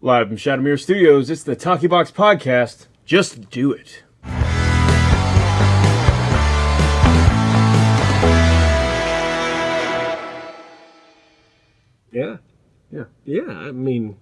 Live from Shadowmere Studios, it's the Talkie Box Podcast. Just do it. Yeah. Yeah. Yeah. I mean,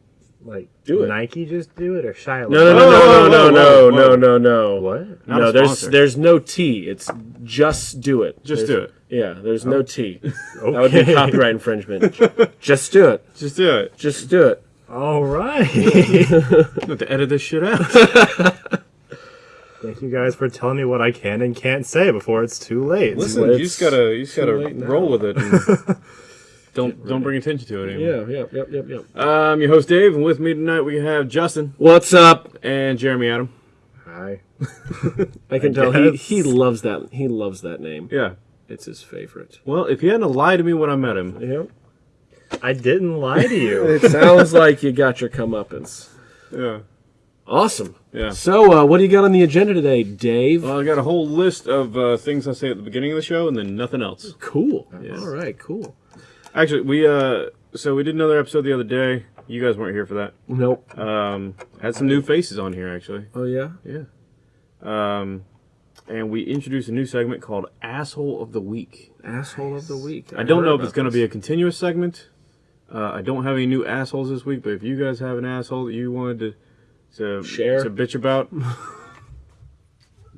like, Do it. Nike just do it or Shia? no, no, no, Whoa, no, whoa, no, no, no, no, no, no. What? Not no, a there's sponsor. there's no T. It's just do it. Just There's- do it. Yeah, there's no oh. T. That would be copyright infringement. just do it. Just do it. Just do it. All right. have to edit this shit out. Thank you guys for telling me what I can and can't say before it's too late. Listen, Well, you just gotta, you just gotta roll with it. and don't don't bring attention to it anymore. Yeah, yep, yep, yep, yep. I'm your host Dave, and with me tonight we have Justin What's up? and Jeremy Adam. Hi. I can I tell he, he loves that. He loves that name. Yeah. It's his favorite. Well, if he hadn't lied to me when I met him, Yep. I didn't lie to you. It sounds like you got your comeuppance. yeah, Awesome. yeah. So, uh, what do you got on the agenda today, Dave? Well, I got a whole list of uh, things I say at the beginning of the show, and then nothing else. cool. All right, cool. Actually, we uh, so we did another episode the other day. You guys weren't here for that. Nope. Um, had some new faces on here actually. Oh yeah. Yeah. Um, and we introduced a new segment called "Asshole of the Week." Asshole of the week. I don't know if it's going to be a continuous segment. Uh, I don't have any new assholes this week, but if you guys have an asshole that you wanted to to, Share? to bitch about,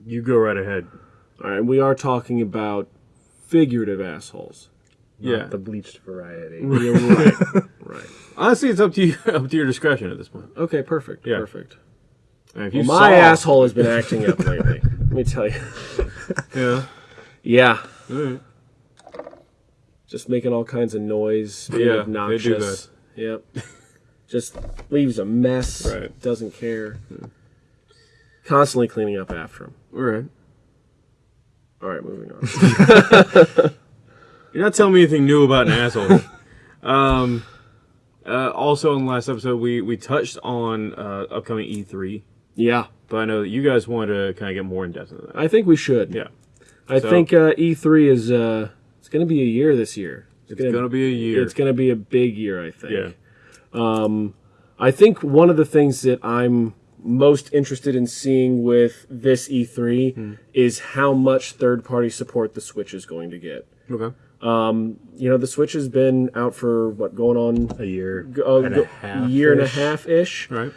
you go right ahead. All right, we are talking about figurative assholes. Yeah. The bleached variety. Right. right. Honestly, it's up to you, up to your discretion at this point. Okay, perfect. Yeah. Perfect. And if you Well, my saw- asshole has been acting up lately. Let me tell you. yeah, Yeah. All right. Just making all kinds of noise, being Yeah, they do obnoxious. Yep. Just leaves a mess. Right. Doesn't care. Constantly cleaning up after him. all right. All right, moving on. You're not telling me anything new about an asshole. um, uh, also, in the last episode, we we touched on uh, upcoming E3, yeah, but I know that you guys wanted to kind of get more in depth into that. I think we should. Yeah, I So- think uh, E3 is uh, it's going to be a year this year. it's gonna be a year. It's going to be a big year, I think. yeah, Um, I think one of the things that I'm most interested in seeing with this E3 Hmm. is how much third party support the Switch is going to get. okay. Um, You know, the Switch has been out for what going on A year a and a half. year and a half ish. Right.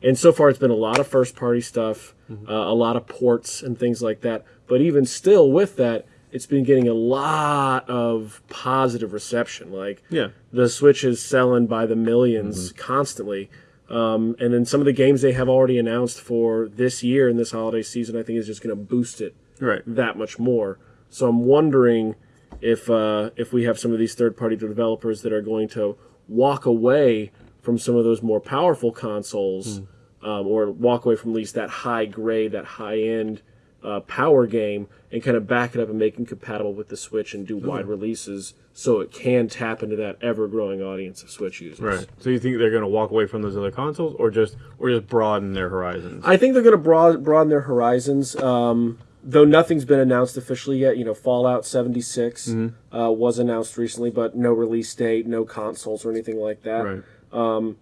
And so far, it's been a lot of first party stuff, Mm-hmm. uh, a lot of ports and things like that. But even still, with that, it's been getting a lot of positive reception. Like, Yeah. the Switch is selling by the 1000000s Mm-hmm. constantly. Um, and then some of the games they have already announced for this year and this holiday season, I think is just going to boost it Right. that much more. So I'm wondering if uh, if we have some of these third party developers that are going to walk away from some of those more powerful consoles, um, or walk away from at least that high grade, that high end uh, power game, and kind of back it up and make it compatible with the Switch and do wide releases so it can tap into that ever growing audience of Switch users. Right. So you think they're going to walk away from those other consoles, or just or just broaden their horizons? I think they're going to broad, broaden their horizons. Um, though nothing's been announced officially yet. You know, Fallout 76 uh, was announced recently, but no release date, no consoles or anything like that. right.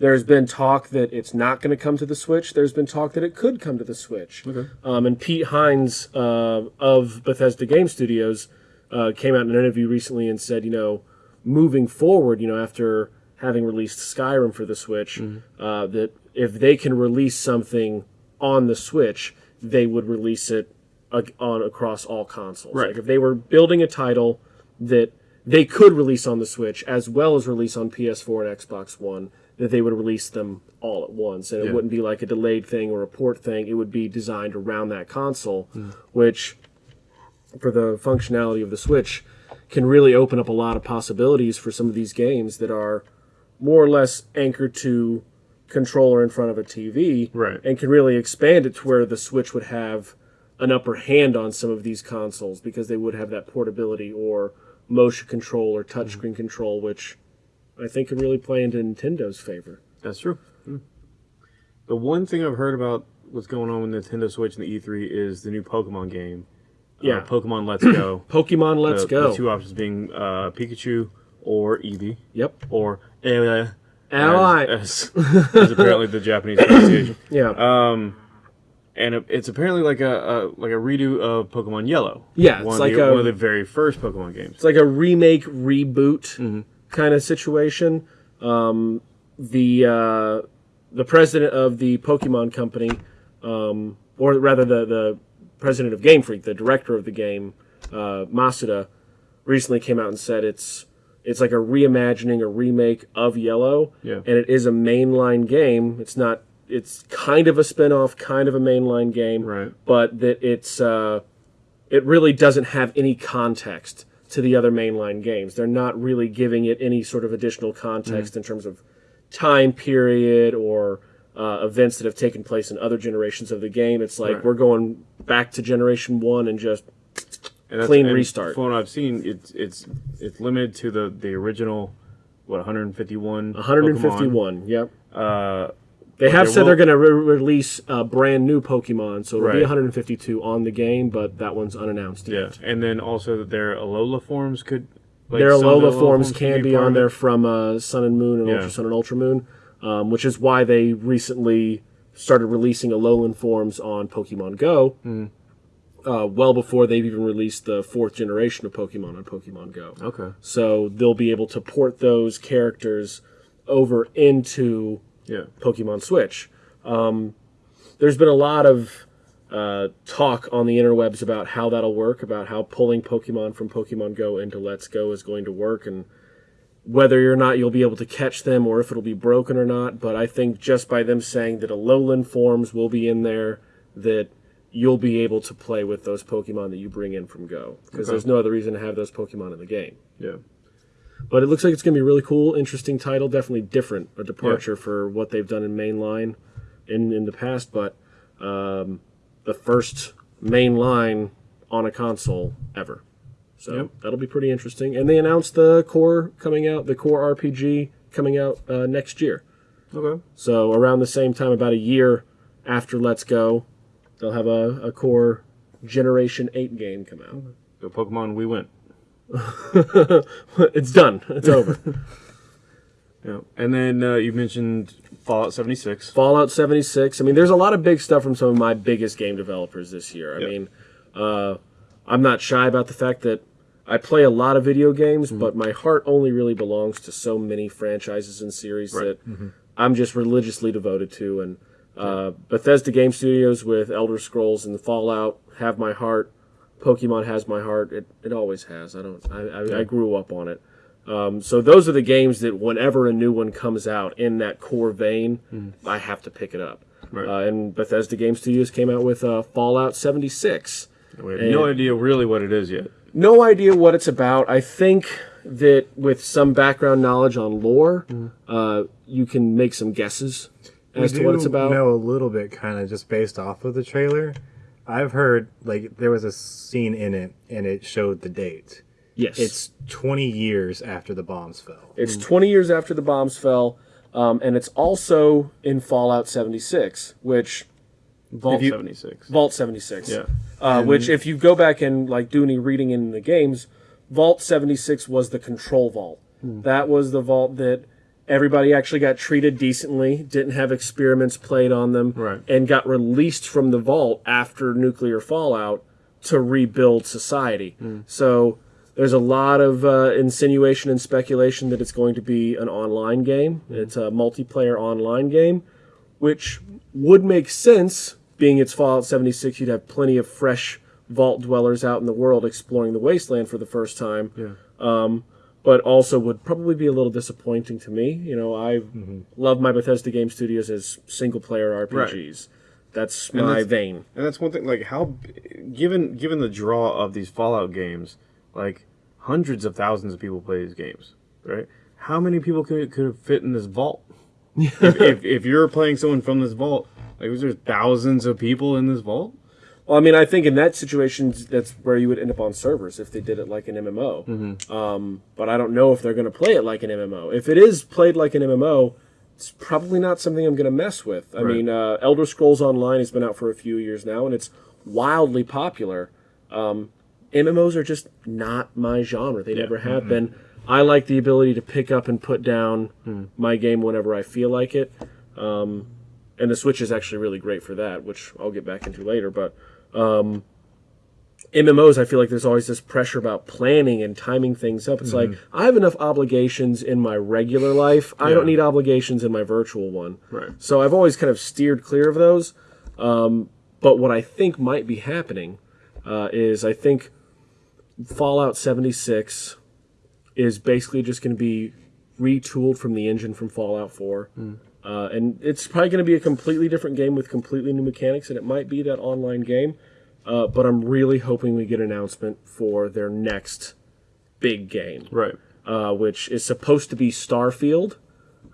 There's been talk that it's not going to come to the Switch. There's been talk that it could come to the Switch. Okay. Um, and Pete Hines uh, of Bethesda Game Studios uh, came out in an interview recently and said, you know, moving forward, you know, after having released Skyrim for the Switch, uh, that if they can release something on the Switch, they would release it on across all consoles. Right. Like if they were building a title that they could release on the Switch as well as release on PS4 and Xbox One, that they would release them all at once, and it Yeah. wouldn't be like a delayed thing or a port thing. It would be designed around that console, hmm. which, for the functionality of the Switch, can really open up a lot of possibilities for some of these games that are more or less anchored to controller in front of a TV, Right. and can really expand it to where the Switch would have an upper hand on some of these consoles because they would have that portability or motion control or touchscreen hmm. control, which I think could really play into Nintendo's favor. That's true. Mm. The one thing I've heard about what's going on with Nintendo Switch and the E3 is the new Pokemon game. Yeah. Uh, Pokemon Let's Go. Pokemon Let's the, Go. The two options being uh, Pikachu or Eevee Yep. or uh, Ally. as, as, as apparently the Japanese pronunciation. yeah. Um, and it, it's apparently like a, a like a redo of Pokemon Yellow. Yeah, it's one of like the, a- one of the very first Pokemon games. it's like a remake reboot Mm-hmm. Kind of situation. Um, the uh, the president of the Pokemon company, um, or rather the the president of Game Freak, the director of the game, uh, Masuda, recently came out and said it's it's like a reimagining, a remake of Yellow, Yeah. and it is a mainline game. It's not. It's kind of a spin-off, kind of a mainline game, Right. but that it's uh, it really doesn't have any context to the other mainline games. They're not really giving it any sort of additional context in terms of time period or uh, events that have taken place in other generations of the game. It's like Right. we're going back to generation one and just And Clean and restart. From what I've seen, it's it's it's limited to the the original, what 151. 151. Yep. Uh, They have said they're going to re- release a brand new Pokemon, so it'll be 152 on the game, but that one's unannounced yeah, yet. and then also their Alola forms could. Like Their the Alola forms could can be on there from uh, Sun and Moon and Yeah. Ultra Sun and Ultra Moon, um, which is why they recently started releasing Alolan forms on Pokemon Go. Hmm. Uh, well before they've even released the fourth generation of Pokemon on Pokemon Go. Okay. So they'll be able to port those characters over into Yeah. Pokemon Switch. Um, there's been a lot of uh, talk on the interwebs about how that'll work, about how pulling Pokemon from Pokemon Go into Let's Go is going to work, and whether or not you'll be able to catch them or if it'll be broken or not. But I think just by them saying that Alolan forms will be in there, that you'll be able to play with those Pokemon that you bring in from Go, because Okay. there's no other reason to have those Pokemon in the game. Yeah. But it looks like it's going to be a really cool, interesting title. Definitely different, a departure for what they've done in mainline in in the past. But um, the first main line on a console ever. So Yep. that'll be pretty interesting. And they announced the core coming out, the core RPG coming out uh, next year. Okay. So around the same time, about a year after Let's Go, they'll have a, a core Generation Eight game come out. The Pokemon we went. it's done. It's over. Yeah. And then uh, you mentioned Fallout 76. Fallout 76. I mean, there's a lot of big stuff from some of my biggest game developers this year. I Yep. mean, uh, I'm not shy about the fact that I play a lot of video games, Mm-hmm. but my heart only really belongs to so many franchises and series Right. that I'm just religiously devoted to. And uh, Bethesda Game Studios with Elder Scrolls and the Fallout have my heart. Pokemon has my heart. It, it always has. I don't. I, I, I grew up on it. Um, so those are the games that whenever a new one comes out in that core vein, I have to pick it up. Right. Uh, and Bethesda Game Studios came out with uh, Fallout 76. We have no idea really what it is yet. No idea what it's about. I think that with some background knowledge on lore, uh, you can make some guesses as we to what it's about. know a little bit, kind of just based off of the trailer. I've heard like there was a scene in it, and it showed the date. Yes, It's 20 years after the bombs fell. It's 20 years after the bombs fell, um, and it's also in Fallout 76, which Vault you- 76. Vault 76. Yeah. Uh, which, if you go back and like do any reading in the games, Vault 76 was the control vault. That was the vault that everybody actually got treated decently, didn't have experiments played on them, Right. and got released from the vault after nuclear fallout to rebuild society. So there's a lot of uh, insinuation and speculation that it's going to be an online game. It's a multiplayer online game, which would make sense being it's Fallout 76. You'd have plenty of fresh vault dwellers out in the world exploring the wasteland for the first time. Yeah. Um, but also would probably be a little disappointing to me. You know, I mm-hmm. love my Bethesda Game Studios as single player RPGs. That's my that's- vein. And that's one thing. Like how, given given the draw of these Fallout games, like hundreds of thousands of people play these games, right? How many people could could fit in this vault? if, if if you're playing someone from this vault, like was there thousands of people in this vault? Well, I mean, I think in that situation, that's where you would end up on servers if they did it like an MMO. Mm-hmm. Um, but I don't know if they're going to play it like an MMO. If it is played like an MMO, it's probably not something I'm going to mess with. I Right. mean, uh, Elder Scrolls Online has been out for a few years now, and it's wildly popular. Um, MMOs are just not my genre. They never have been. I like the ability to pick up and put down my game whenever I feel like it. Um, and the Switch is actually really great for that, which I'll get back into later. But um, MMOs, I feel like there's always this pressure about planning and timing things up. It's like I have enough obligations in my regular life. I don't need obligations in my virtual one. Right. So I've always kind of steered clear of those. Um, but what I think might be happening uh, is I think Fallout 76 is basically just going to be retooled from the engine from Fallout 4. Uh, and it's probably going to be a completely different game with completely new mechanics, and it might be that online game. Uh, but I'm really hoping we get an announcement for their next big game Right. uh, which is supposed to be Starfield,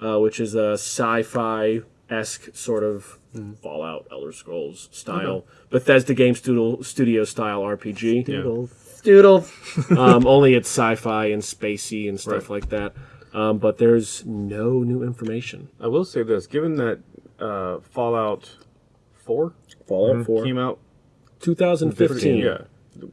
uh, which is a sci-fi esque sort of Fallout, Elder Scrolls style, Bethesda Game Studio, studio style RPG. Doodles. Doodle. um, only it's sci-fi and spacey and stuff Right. like that. Um, but there's no new information. I will say this: given that uh, Fallout Four Fallout 4, came out, 2015. yeah,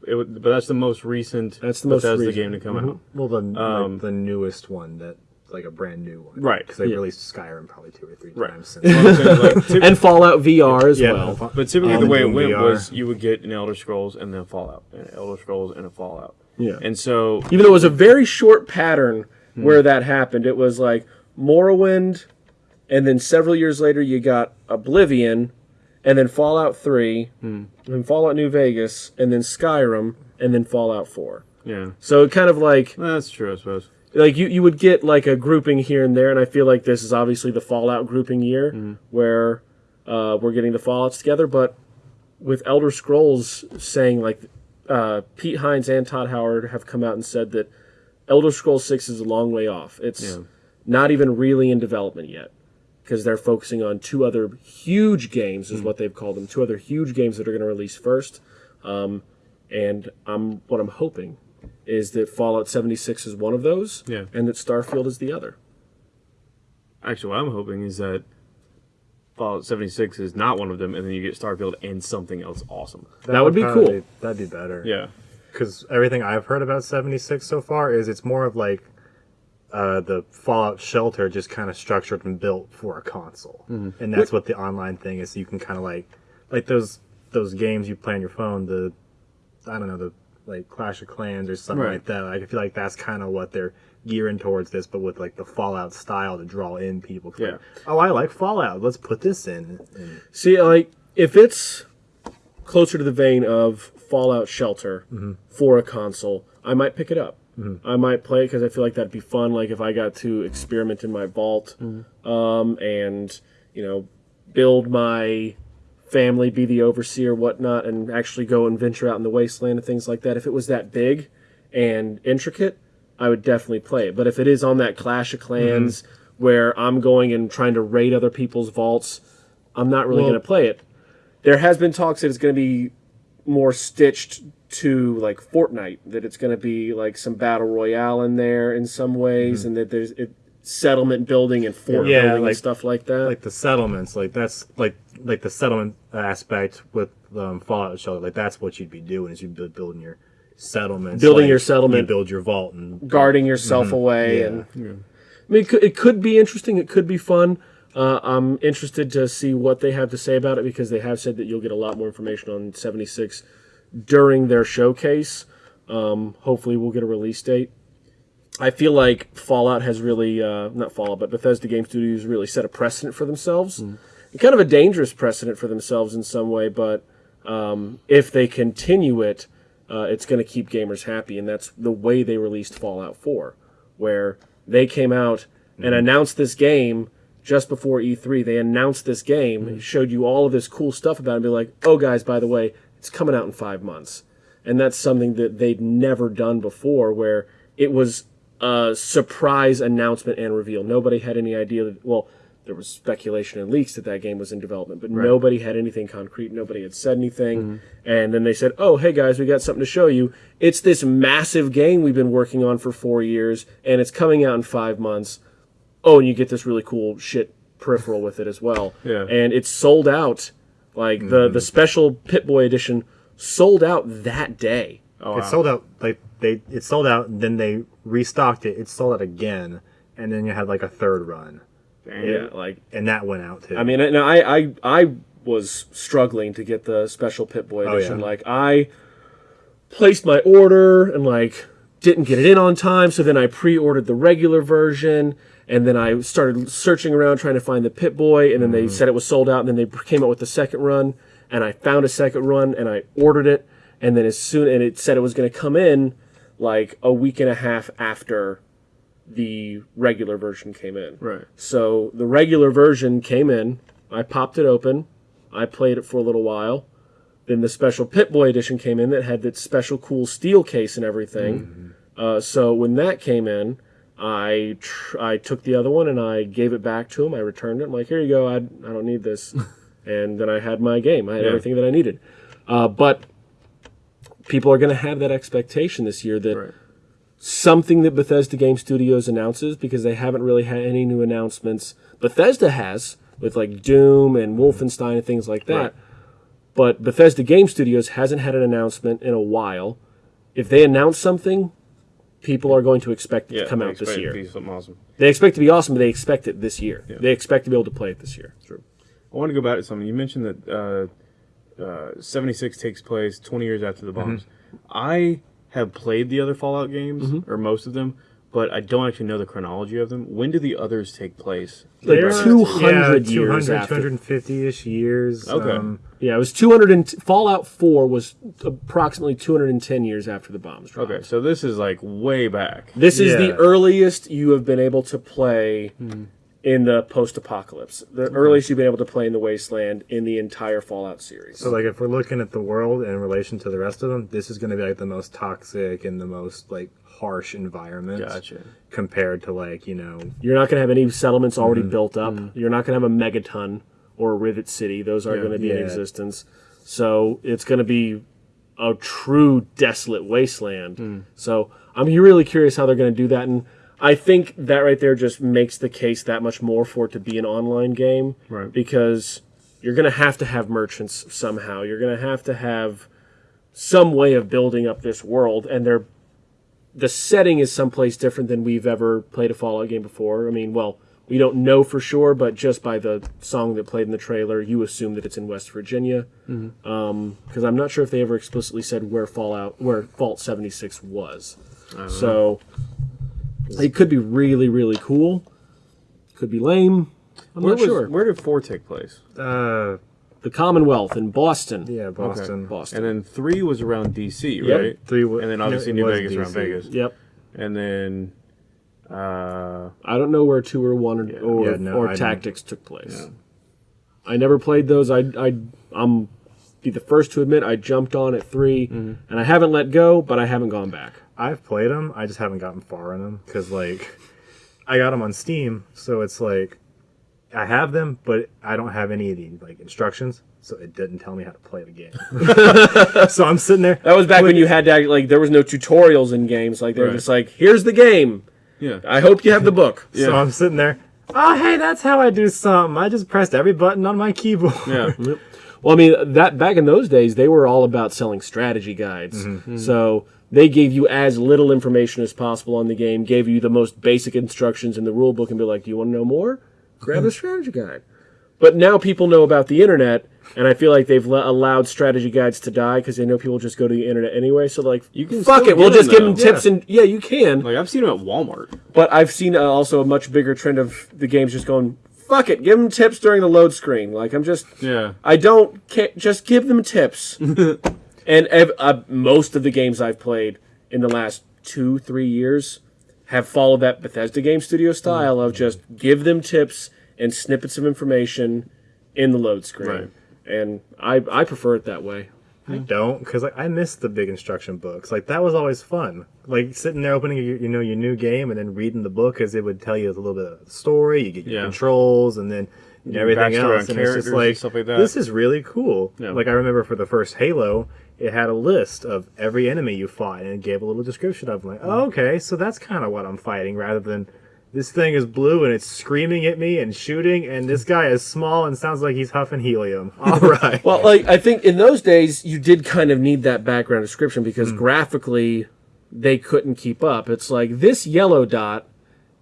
it, would- but that's the most recent. That's the most Bethesda recent. game to come out. Well, the Um, like, the newest one that like a brand new one, Right, Because they yeah. released Skyrim probably two or three Right. times since. Well, like, And Fallout VR as yeah, well. but typically Um, the way it went VR. was you would get an Elder Scrolls and then Fallout, an Elder Scrolls and a Fallout. Yeah. And so even though it was a very short pattern where that happened. It was like Morrowind, and then several years later you got Oblivion, and then Fallout 3, and Fallout New Vegas, and then Skyrim, and then Fallout 4. yeah, So it kind of like that's true, I suppose. like you, you would get like a grouping here and there, and I feel like this is obviously the Fallout grouping year where uh, we're getting the Fallouts together, but with Elder Scrolls saying like uh, Pete Hines and Todd Howard have come out and said that Elder Scrolls Six is a long way off. It's Yeah. not even really in development yet because they're focusing on two other huge games, is what they've called them. Two other huge games that are going to release first. Um, and I'm what I'm hoping is that Fallout 76 is one of those, Yeah. and that Starfield is the other. Actually, what I'm hoping is that Fallout 76 is not one of them, and then you get Starfield and something else awesome. That would be probably- cool. That'd be better. Yeah, because everything I've heard about 76 so far is it's more of like uh, the Fallout Shelter just kind of structured and built for a console, Mm-hmm. and that's what the online thing is. So you can kind of like like those those games you play on your phone. The I don't know the like Clash of Clans or something Right. like that. Like I feel like that's kind of what they're gearing towards this, but with like the Fallout style to draw in people. 'Cause, like, Yeah. oh, I like Fallout. Let's put this in. And, See, like if it's closer to the vein of Fallout Shelter mm-hmm. for a console, I might pick it up. Mm-hmm. I might play it because I feel like that'd be fun. Like if I got to experiment in my vault, mm-hmm. um, and you know, build my family, be the overseer, whatnot, and actually go and venture out in the wasteland and things like that. If it was that big and intricate, I would definitely play it. But if it is on that Clash of Clans where I'm going and trying to raid other people's vaults, I'm not really Well- going to play it. There has been talks that it's going to be more stitched to like Fortnite, that it's going to be like some battle royale in there in some ways, and that there's it, settlement building and fort Yeah, building like- and stuff like that. like the settlements, like that's like like the settlement aspect with um, Fallout Shelter. Like that's what you'd be doing is you'd be building your settlements, Building like, your settlement. you build your vault, and guarding yourself away Yeah. and I mean, it could, it could be interesting. It could be fun. Uh, I'm interested to see what they have to say about it because they have said that you'll get a lot more information on 76 during their showcase. Um, hopefully, we'll get a release date. I feel like Fallout has really, uh, not Fallout, but Bethesda Game Studios really set a precedent for themselves. And kind of a dangerous precedent for themselves in some way, but um, if they continue it, uh, it's going to keep gamers happy. And that's the way they released Fallout 4, where they came out and announced this game just before E3. They announced this game, hmm. showed you all of this cool stuff about it, and be like, oh, guys, by the way, it's coming out in five months. And that's something that they'd never done before, where it was a surprise announcement and reveal. Nobody had any idea that, well, there was speculation and leaks that that game was in development, but nobody had anything concrete. Nobody had said anything. Hmm. And then they said, oh, hey guys, we got something to show you. It's this massive game we've been working on for four years, and it's coming out in five months. Oh, and you get this really cool shit peripheral with it as well. Yeah. And it's sold out. Like the, mm-hmm. the special Pip-Boy edition sold out that day. Oh, It wow. sold out like they it sold out, and then they restocked it. It sold out again, and then you had like a third run, Damn. Yeah, like and that went out too. I mean, and I, I, I was struggling to get the special Pip-Boy Oh, edition. yeah. Like, I placed my order and like didn't get it in on time, so then I pre-ordered the regular version, and then I started searching around trying to find the Pip-Boy, and then they said it was sold out, and then they came out with the second run, and I found a second run, and I ordered it, and then as soon and it said it was going to come in like a week and a half after the regular version came in. Right. So the regular version came in. I popped it open. I played it for a little while. Then the special Pip-Boy edition came in that had that special cool steel case and everything. Uh, so when that came in, I tr- I took the other one and I gave it back to him. I returned it. I'm like, here you go. I, I don't need this. and then I had my game. I had Yeah. everything that I needed. Uh, but people are going to have that expectation this year that Right. something that Bethesda Game Studios announces because they haven't really had any new announcements. Bethesda has with like Doom and Wolfenstein and things like that. Right. But Bethesda Game Studios hasn't had an announcement in a while. If they announce something, people are going to expect it Yeah, to come out this year. to be something awesome. They expect it to be awesome, but they expect it this year. They expect to be able to play it this year. True. I want to go back to something. You mentioned that uh, uh, 76 takes place 20 years after the bombs. I have played the other Fallout games, or most of them, but I don't actually know the chronology of them. When do the others take place? Like They're- 200 yeah, years 200, 250-ish years. Okay. Um, Yeah, it was 200 and Fallout 4 was approximately 210 years after the bombs dropped. Okay, so this is like way back. This is the earliest you have been able to play in the post-apocalypse. The earliest you've been able to play in the Wasteland in the entire Fallout series. So like if we're looking at the world in relation to the rest of them, this is going to be like the most toxic and the most like harsh environment. Gotcha. Compared to like you know You're not going to have any settlements already mm-hmm. built up. Mm-hmm. You're not going to have a megaton or a rivet city. Those aren't Yeah. going to be in existence. So it's going to be a true desolate wasteland. Mm. So I'm really curious how they're going to do that. And I think that right there just makes the case that much more for it to be an online game. Right. Because you're going to have to have merchants somehow. You're going to have to have some way of building up this world. And they're the setting is someplace different than we've ever played a Fallout game before. I mean, well, we don't know for sure, but just by the song that played in the trailer, you assume that it's in West Virginia. Because I'm not sure if they ever explicitly said where Fallout, where Vault 76 was. So it could be really, really cool. Could be lame. I'm Where, not was, sure. where did four take place? uh the Commonwealth in Boston. yeah Boston. Boston. And then three was around DC, Yep. right? Three wa- And then obviously New was Vegas around Vegas. Yep. And then uh, I don't know where two or one or, or, Yeah, no, or I don't- tactics took place. I never played those. I I I'm be the first to admit I jumped on at 3 Mm-hmm. and I haven't let go, but I haven't gone back. I've played them. I just haven't gotten far in them because like I got them on Steam, so it's like I have them, but I don't have any of the like instructions, so it didn't tell me how to play the game. so I'm sitting there. That was back when you had to act, like there was no tutorials in games. Like they're Right. just like, here's the game. yeah. I hope you have the book. yeah. So I'm sitting there. Oh, hey, that's how I do something. I just pressed every button on my keyboard. yeah. Well, I mean that back in those days, they were all about selling strategy guides. Mm-hmm. So they gave you as little information as possible on the game, gave you the most basic instructions in the rule book, and be like, "Do you want to know more? Grab the strategy guide." But now people know about the internet, and I feel like they've allowed strategy guides to die because they know people just go to the internet anyway. So like, You can fuck it, we'll just give them tips and yeah, you can. Like I've seen them at Walmart. But I've seen uh, also a much bigger trend of the games just going, fuck it, give them tips during the load screen. Like, I'm just, Yeah. I don't ca- just give them tips. and uh, most of the games I've played in the last two, three years have followed that Bethesda Game Studio style of just give them tips and snippets of information in the load screen. Right. And I, I prefer it that way. I don't, because like I miss the big instruction books. Like that was always fun. Like sitting there opening your, you know your new game and then reading the book because it would tell you a little bit of the story. You get your Yeah. controls and then Your everything else. And it's characters just and like, stuff like that. this is really cool. Yeah. Like I remember for the first Halo, it had a list of every enemy you fought and it gave a little description of. them. like, oh, okay, so that's kind of what I'm fighting, rather than this thing is blue and it's screaming at me and shooting, and this guy is small and sounds like he's huffing helium. All right. Well, like I think in those days you did kind of need that background description because hmm. graphically they couldn't keep up. It's like this yellow dot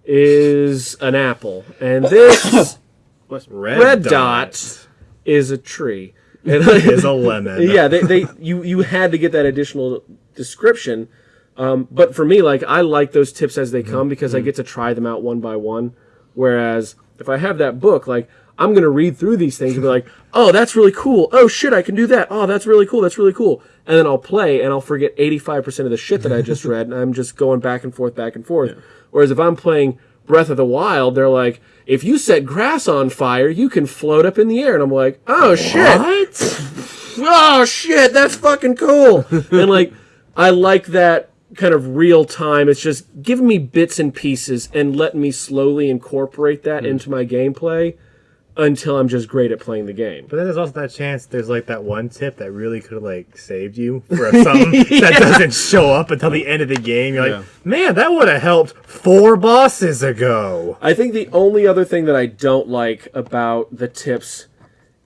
is an apple, and this red, red dot is a tree. And is a lemon. yeah, they, they you you had to get that additional description. Um, but for me, like I like those tips as they come because I get to try them out one by one. Whereas if I have that book, like I'm gonna read through these things and be like, oh, that's really cool. Oh shit, I can do that. Oh, that's really cool. That's really cool. And then I'll play and I'll forget 85% of the shit that I just read, and I'm just going back and forth, back and forth. Whereas if I'm playing Breath of the Wild, they're like, if you set grass on fire, you can float up in the air, and I'm like, oh shit. Oh shit, that's fucking cool. and like, I like that kind of real time. It's just giving me bits and pieces and letting me slowly incorporate that hmm. into my gameplay until I'm just great at playing the game. But then there's also that chance there's like that one tip that really could have like saved you for something that doesn't show up until the end of the game. You're like, man, that would have helped four bosses ago. I think the only other thing that I don't like about the tips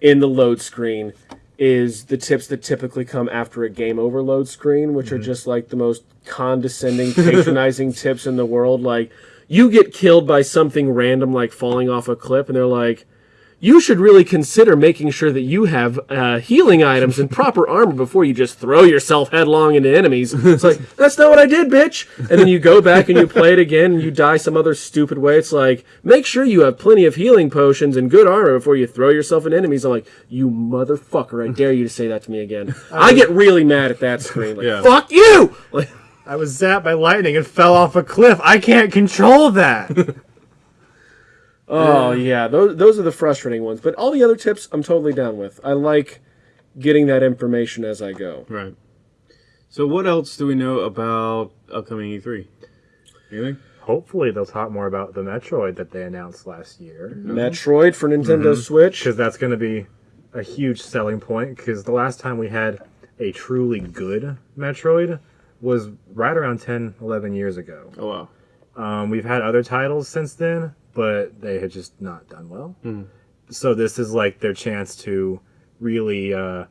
in the load screen is the tips that typically come after a game over load screen, which are mm-hmm. just like the most condescending, patronizing tips in the world. Like, you get killed by something random, like falling off a cliff, and they're like, you should really consider making sure that you have uh, healing items and proper armor before you just throw yourself headlong into enemies. It's like, that's not what I did, bitch. And then you go back and you play it again and you die some other stupid way. It's like, make sure you have plenty of healing potions and good armor before you throw yourself into enemies. I'm like, you motherfucker, I dare you to say that to me again. I get really mad at that screen. Like, Yeah. fuck you! Like, I was zapped by lightning and fell off a cliff. I can't control that. Oh yeah, those those are the frustrating ones. But all the other tips, I'm totally down with. I like getting that information as I go. Right. So what else do we know about upcoming E3? Anything? Hopefully, they'll talk more about the Metroid that they announced last year. Metroid for Nintendo Switch. because that's going to be a huge selling point. Because the last time we had a truly good Metroid was right around 10, 11 years ago. Oh wow. Um, we've had other titles since then, but they had just not done well. So this is like their chance to really uh,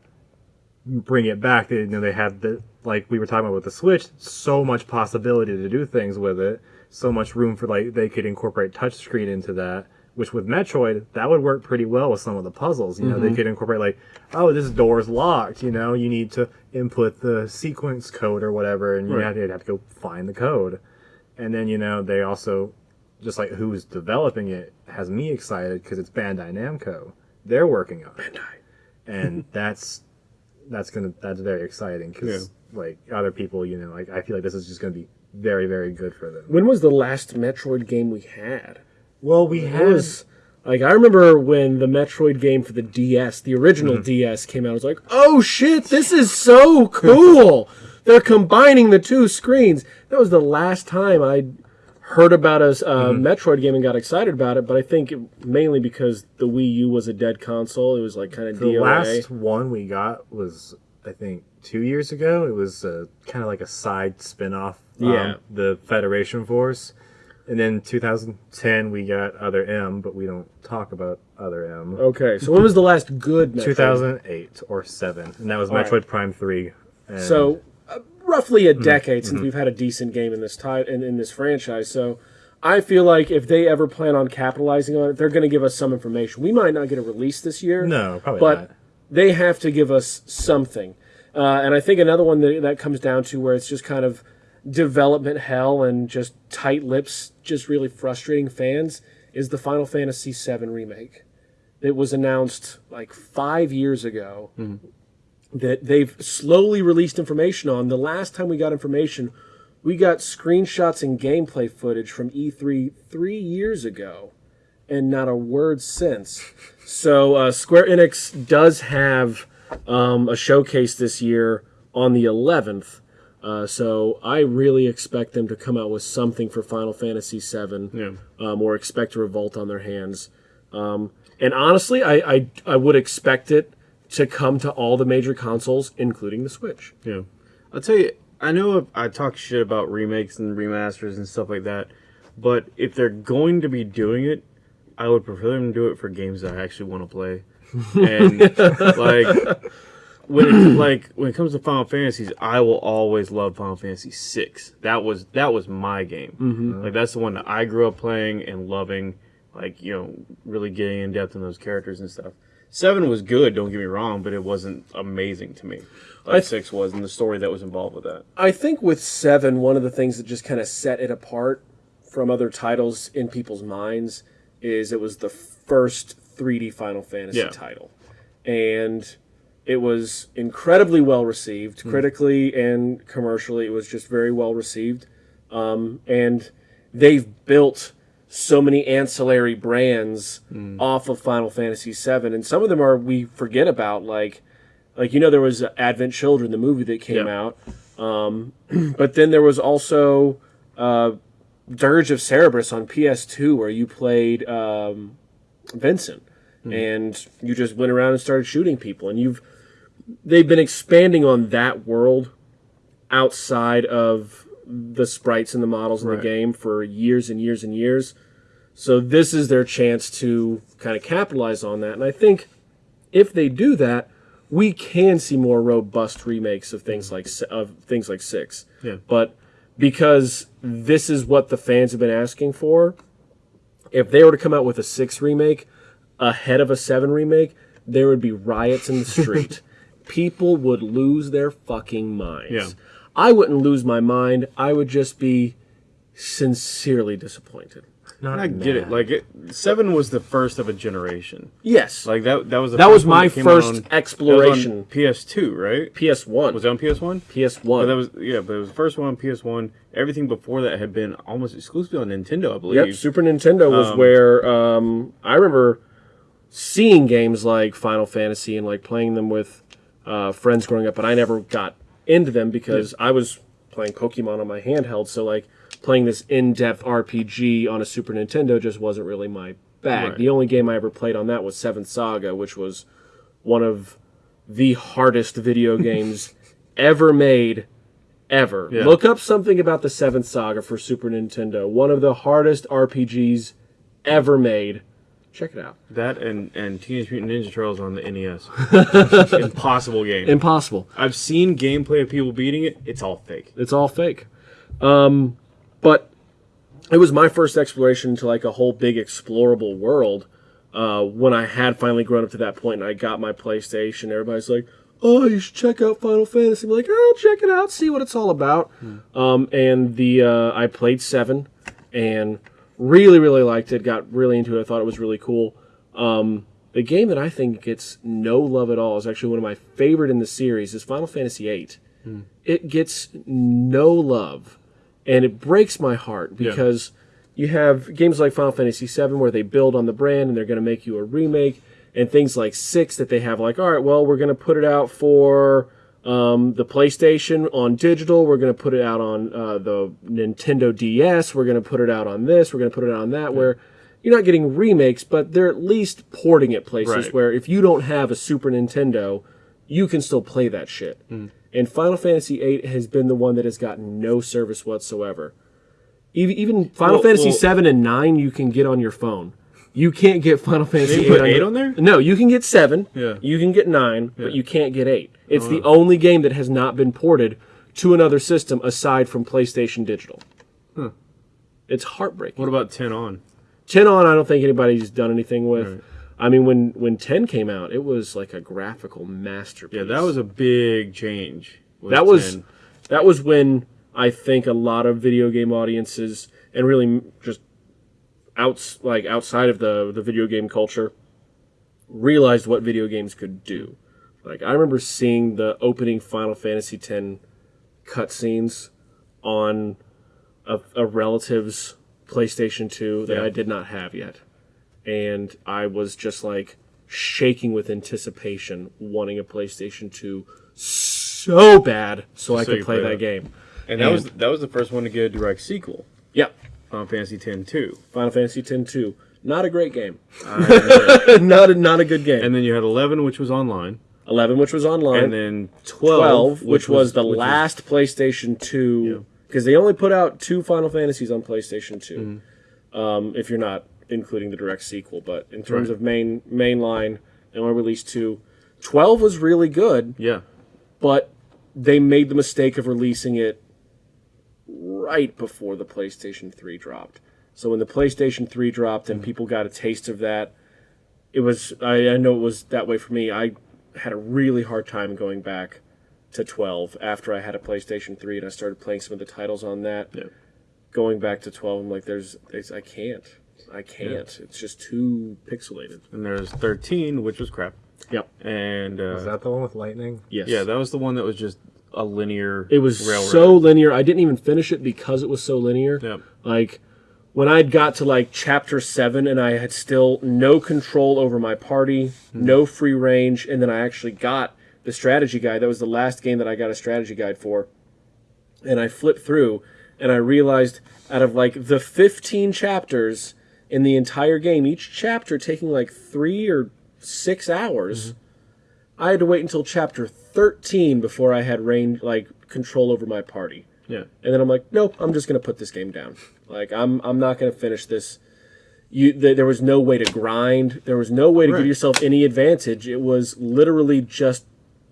bring it back. They, you know, they had the like we were talking about with the Switch, so much possibility to do things with it, so much room for like they could incorporate touchscreen into that. Which with Metroid, that would work pretty well with some of the puzzles. You know, they could incorporate like, oh, this door's locked. You know, you need to input the sequence code or whatever, and you Right. have, to, have to go find the code. And then you know they also, just like who's developing it, has me excited because it's Bandai Namco. They're working on it, and that's that's gonna that's very exciting because like other people, you know, like I feel like this is just gonna be very very good for them. When was the last Metroid game we had? Well, we It had was like I remember when the Metroid game for the DS, the original mm-hmm. DS, came out. I was like, "Oh shit, this is so cool! They're combining the two screens." That was the last time I heard about a uh, Metroid game and got excited about it. But I think it, mainly because the Wii U was a dead console. It was like kind of the DOA. last one we got was I think two years ago. It was uh, kind of like a side spin-off. um, Yeah. the Federation Force. And then 2010 we got Other M, but we don't talk about Other M. Okay, so when was the last good Metroid? 2008 or 7 and that was All right. Metroid Prime 3 and So roughly a Mm-hmm. decade since we've had a decent game in this ti- in, in this franchise. So I feel like if they ever plan on capitalizing on it, they're going to give us some information. We might not get a release this year. no probably but not they have to give us something. Uh, and I think another one that that comes down to where it's just kind of development hell and just tight lips, just really frustrating fans, is the Final Fantasy VII remake. It was announced like five years ago that they've slowly released information on. The last time we got information, we got screenshots and gameplay footage from E3 three years ago, and not a word since. So uh, Square Enix does have um, a showcase this year on the 11th. Uh, so I really expect them to come out with something for Final Fantasy VII, Yeah. um, or expect a revolt on their hands. Um, and honestly, I, I I would expect it to come to all the major consoles, including the Switch. Yeah. I'll tell you, I know I talk shit about remakes and remasters and stuff like that, But if they're going to be doing it, I would prefer them to do it for games that I actually want to play. And like when it, like when it comes to Final Fantasies, I will always love Final Fantasy VI. That was that was my game. Mm-hmm. Like that's the one that I grew up playing and loving. Like you know, really getting in depth in those characters and stuff. Seven was good, don't get me wrong, but it wasn't amazing to me. Like six was, and the story that was involved with that. I think with seven, one of the things that just kind of set it apart from other titles in people's minds is it was the first 3D Final Fantasy Yeah. title, and it was incredibly well received critically and commercially. It was just very well received, um, and they've built so many ancillary brands off of Final Fantasy VII, and some of them are we forget about like. Like you know, there was Advent Children, the movie that came Yeah. out, um, but then there was also uh, Dirge of Cerberus on PS2, where you played um, Vincent, and you just went around and started shooting people. And you've they've been expanding on that world outside of the sprites and the models in Right. the game for years and years and years. So this is their chance to kind of capitalize on that. And I think if they do that, we can see more robust remakes of things like of things like six. Yeah. But because this is what the fans have been asking for, if they were to come out with a six remake ahead of a seven remake, there would be riots in the street. People would lose their fucking minds. Yeah. I wouldn't lose my mind. I would just be sincerely disappointed. Not I get it. Like it, seven was the first of a generation. Yes. Like that. That was the That first was one my came first on- exploration. that was on PS2, right? PS1. Was it on PS1? PS1. But that was yeah, but it was the first one on PS1. Everything before that had been almost exclusively on Nintendo, I believe. Yep, Super Nintendo was where um, I remember seeing games like Final Fantasy and like playing them with uh, friends growing up, but I never got into them because I was playing Pokemon on my handheld. So like playing this in-depth RPG on a Super Nintendo just wasn't really my bag. Right. The only game I ever played on that was Seventh Saga, which was one of the hardest video games ever made ever. Yeah. Look up something about the Seventh Saga for Super Nintendo. One of the hardest RPGs ever made. Check it out. That and and Teenage Mutant Ninja Turtles on the NES. Impossible game. Impossible. I've seen gameplay of people beating it. It's all fake. It's all fake. Um, but it was my first exploration into like a whole big explorable world. Uh, when I had finally grown up to that point and I got my PlayStation, everybody's like, "Oh, you should check out Final Fantasy." I'm like, "Oh, check it out, see what it's all about." Um, and the uh, I played seven, and really, really liked it. Got really into it. I thought it was really cool. Um, the game that I think gets no love at all is actually one of my favorite in the series. Is Final Fantasy VIII. It gets no love, and it breaks my heart because you have games like Final Fantasy VII where they build on the brand and they're going to make you a remake, and things like six that they have like, all right, well, we're going to put it out for um, the PlayStation on digital. We're going to put it out on uh, the Nintendo DS. We're going to put it out on this. We're going to put it out on that. Where you're not getting remakes, but they're at least porting it places Right. where if you don't have a Super Nintendo, you can still play that shit. And Final Fantasy VIII has been the one that has gotten no service whatsoever. Even, even Final Well- Fantasy well- seven and nine, you can get on your phone. You can't get Final Fantasy didn't put VIII eight on there? No, you can get seven. Yeah. Oh, You can get nine, but you can't get eight. It's the oh. only game that has not been ported to another system aside from PlayStation Digital. Huh. It's heartbreaking. What about ten on? 10 on, I don't think anybody's done anything with. I mean, when when 10 came out, it was like a graphical masterpiece. Yeah, that was a big change. that was that was when I think a lot of video game audiences and really just outs like outside of the the video game culture realized what video games could do. Like I remember seeing the opening Final Fantasy X cutscenes on a, a relative's PlayStation 2 that Yeah. I did not have yet. And I was just like shaking with anticipation, wanting a PlayStation 2 so bad so I could play play that that. game. and that was that was the first one to get a direct sequel. Yep. Final Fantasy X 2. Final Fantasy X 2. Not a great game. Uh, not a, not a good game. and then you had 11, which was online, 11, which was online. and then 12, 12, which, was, the which last PlayStation 2. because they only put out two Final Fantasies on PlayStation 2. Um, if you're not including the direct sequel, but in terms Right. of main mainline, they only released two. 12 was really good, Yeah. but they made the mistake of releasing it right before the PlayStation 3 dropped. So when the PlayStation 3 dropped and people got a taste of that, it was I, I know it was that way for me. I had a really hard time going back to 12 after I had a PlayStation 3 and I started playing some of the titles on that. Yeah. Going back to 12, I'm like, there's, there's I can't. I can't. It's just too pixelated. And there's 13, which was crap. Yep. And uh, Is that the one with lightning? Yes. yeah, that was the one that was just a linear. It was railroad. so linear. I didn't even finish it because it was so linear. Yep. Like when I got to like chapter seven and I had still no control over my party, hmm. no free range, and then I actually got the strategy guide. That was the last game that I got a strategy guide for. And I flipped through and I realized out of like the 15 chapters in the entire game, each chapter taking like three or six hours, mm-hmm. I had to wait until chapter 13 before I had range, like control over my party. Yeah. And then I'm like, nope, I'm just gonna put this game down. Like I'm I'm not gonna finish this. You th- there was no way to grind. There was no way to Right. give yourself any advantage. It was literally just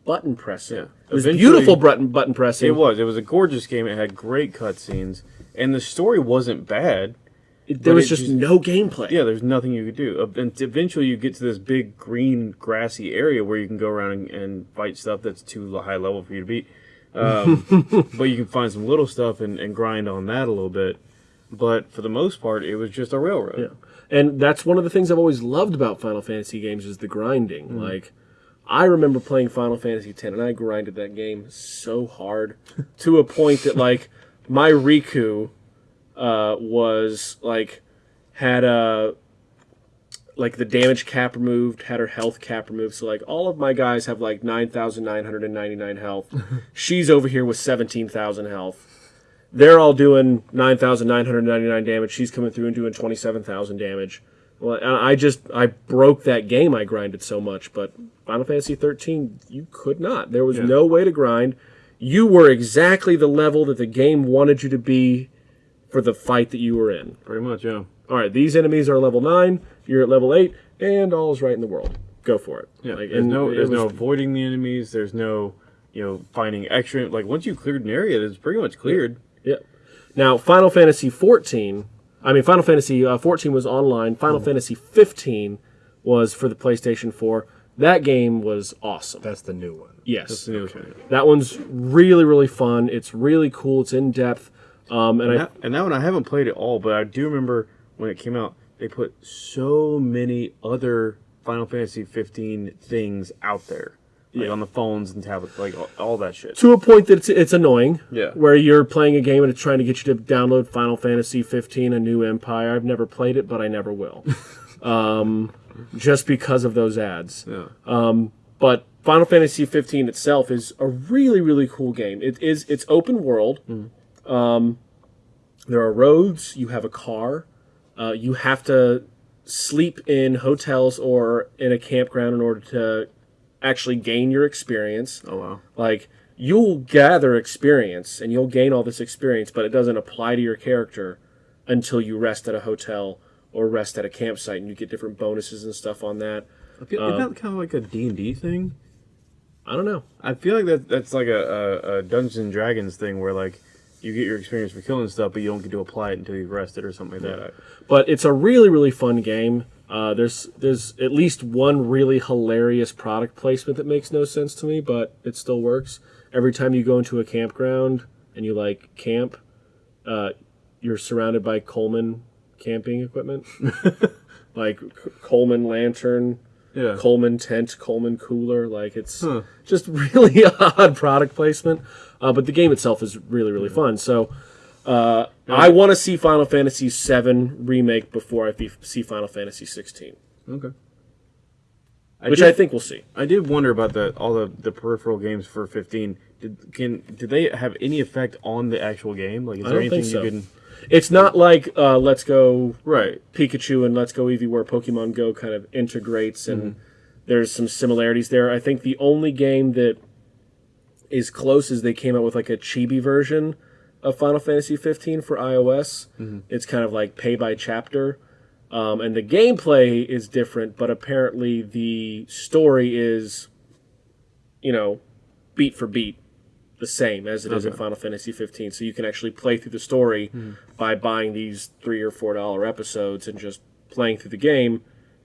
button pressing. Yeah. It was Eventually- beautiful button button pressing. It was. It was a gorgeous game. It had great cutscenes, and the story wasn't bad. It- there was just, just- no gameplay. Yeah, there's nothing you could do. And eventually, you get to this big green grassy area where you can go around and, and fight stuff that's too high level for you to beat. Um, but you can find some little stuff and, and grind on that a little bit. But for the most part, it was just a railroad. Yeah. And that's one of the things I've always loved about Final Fantasy games is the grinding. Like I remember playing Final Fantasy X and I grinded that game so hard to a point that like my Rikku uh, was like had a like the damage cap removed, had her health cap removed. So like all of my guys have like nine thousand nine hundred and ninety nine health. She's over here with seventeen thousand health. They're all doing nine thousand nine hundred ninety nine damage. She's coming through and doing twenty seven thousand damage. Well, I just I broke that game. I grinded so much, but Final Fantasy thirteen, you could not. There was Yeah. no way to grind. You were exactly the level that the game wanted you to be for the fight that you were in. Pretty much, yeah. All right, these enemies are level nine. You're at level eight, and all's right in the world. Go for it. Yeah, Like, there's and no it there's no avoiding the enemies. There's no you know finding extra. Like once you cleared an area, it's pretty much cleared. Yeah. Now, Final Fantasy 14. I mean, Final Fantasy uh, 14 was online. Final Fantasy 15 was for the PlayStation 4. That game was awesome. That's the new one. yes. That's the newest one. That one's really, really fun. It's really cool. It's in depth. Um, and I, That, and that one I haven't played at all, but I do remember when it came out, they put so many other Final Fantasy 15 things out there, like Yeah. on the phones and tablets, like all, all that shit. to a point that it's, it's annoying. Yeah. Where you're playing a game and it's trying to get you to download Final Fantasy 15, A New Empire. I've never played it, but I never will. um, just because of those ads. Yeah. but Final Fantasy 15 itself is a really really cool game. It is it's open world. Um, there are roads. You have a car. Uh, you have to sleep in hotels or in a campground in order to actually gain your experience. Oh wow. Like you'll gather experience and you'll gain all this experience, but it doesn't apply to your character until you rest at a hotel or rest at a campsite, and you get different bonuses and stuff on that. I feel, isn't that kind of like a D and D thing? I don't know. I feel like that that's like a, a, a Dungeons and Dragons thing where like you get your experience for killing stuff, but you don't get to apply it until you've rested or something like that. but it's a really really fun game. Uh, there's there's at least one really hilarious product placement that makes no sense to me, but it still works. Every time you go into a campground and you like camp, uh, you're surrounded by Coleman camping equipment, like Coleman lantern, Yeah. Coleman tent, Coleman cooler. Like it's Huh. just really odd product placement. Uh, but the game itself is really really fun. So uh, I want to see Final Fantasy VII remake before I see Final Fantasy 16, Okay. which did- I think we'll see. I did wonder about the all the, the peripheral games for 15. Did can did they have any effect on the actual game? Like, is I there anything so. you can? It's not like uh, Let's Go Right. Pikachu and Let's Go Eevee where Pokemon Go kind of integrates and there's some similarities there. I think the only game that is close as they came out with like a chibi version of Final Fantasy 15 for iOS. Mm-hmm. It's kind of like pay by chapter. Um, and the gameplay is different, but apparently the story is, you know, beat for beat the same as it is in Final Fantasy 15. So you can actually play through the story mm-hmm. by buying these three or four dollar episodes and just playing through the game,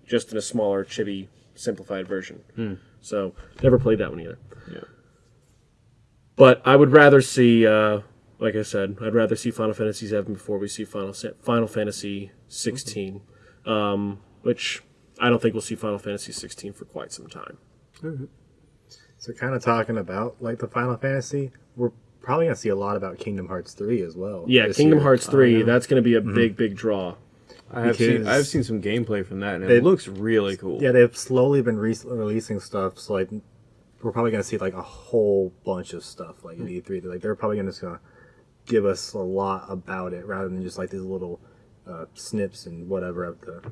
just in a smaller, chibi, simplified version. Hmm. So never played that one either. Yeah. But I would rather see, uh, like I said, I'd rather see Final Fantasy 7 before we see Final Final Fantasy 16, um, which I don't think we'll see Final Fantasy 16 for quite some time. So kind of talking about like the Final Fantasy, we're probably gonna see a lot about Kingdom Hearts three as well. Yeah, Kingdom year. Hearts 3, Uh, that's going to be a big, big draw. I have seen I have seen some gameplay from that, and it They- looks really cool. yeah, they've slowly been re- releasing stuff. So like, we're probably gonna see like a whole bunch of stuff like at E3. Like they're probably gonna just gonna give us a lot about it rather than just like these little uh, snips and whatever of the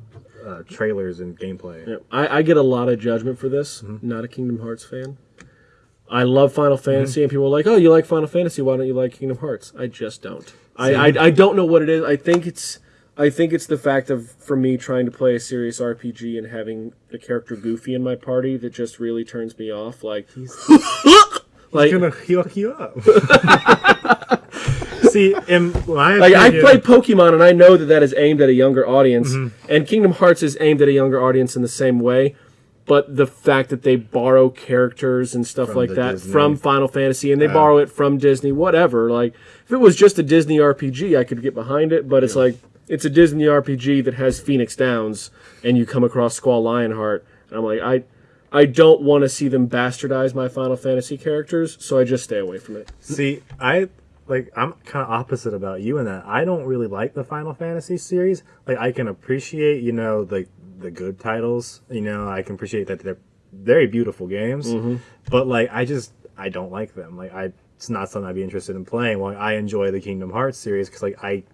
uh, trailers and gameplay. Yeah, I, I get a lot of judgment for this. Not a Kingdom Hearts fan. I love Final Fantasy, and people are like, "Oh, you like Final Fantasy? Why don't you like Kingdom Hearts?" I just don't. I, I I don't know what it is. I think it's I think it's the fact of for me trying to play a serious RPG and having the character Goofy in my party that just really turns me off. Like, like, gonna hook you up. See, in my like I play Pokemon and I know that that is aimed at a younger audience, mm-hmm. and Kingdom Hearts is aimed at a younger audience in the same way. But the fact that they borrow characters and stuff From like that Disney. from Final Fantasy and they borrow it from Disney, whatever. Like if it was just a Disney RPG, I could get behind it. But it's like it's a Disney RPG that has Phoenix Downs, and you come across Squall Lionheart, and I'm like I. I don't want to see them bastardize my Final Fantasy characters, so I just stay away from it. See, I like I'm kind of opposite about you in that I don't really like the Final Fantasy series. Like I can appreciate, you know, the the good titles. You know, I can appreciate that they're very beautiful games. Mm-hmm. But like I just I don't like them. Like I it's not something I'd be interested in playing. Well, I enjoy the Kingdom Hearts series because like I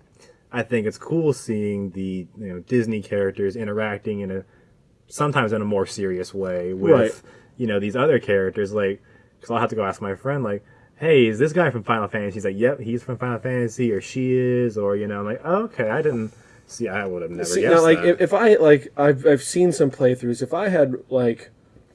I think it's cool seeing the you know Disney characters interacting in a sometimes in a more serious way with Right. you know these other characters like because i'll have to go ask my friend like hey is this guy from final fantasy he's like yep he's from final fantasy or she is or you know i'm like oh, okay i didn't see i would have never See, guessed now, like if, if I like, I've I've seen some playthroughs. If I had like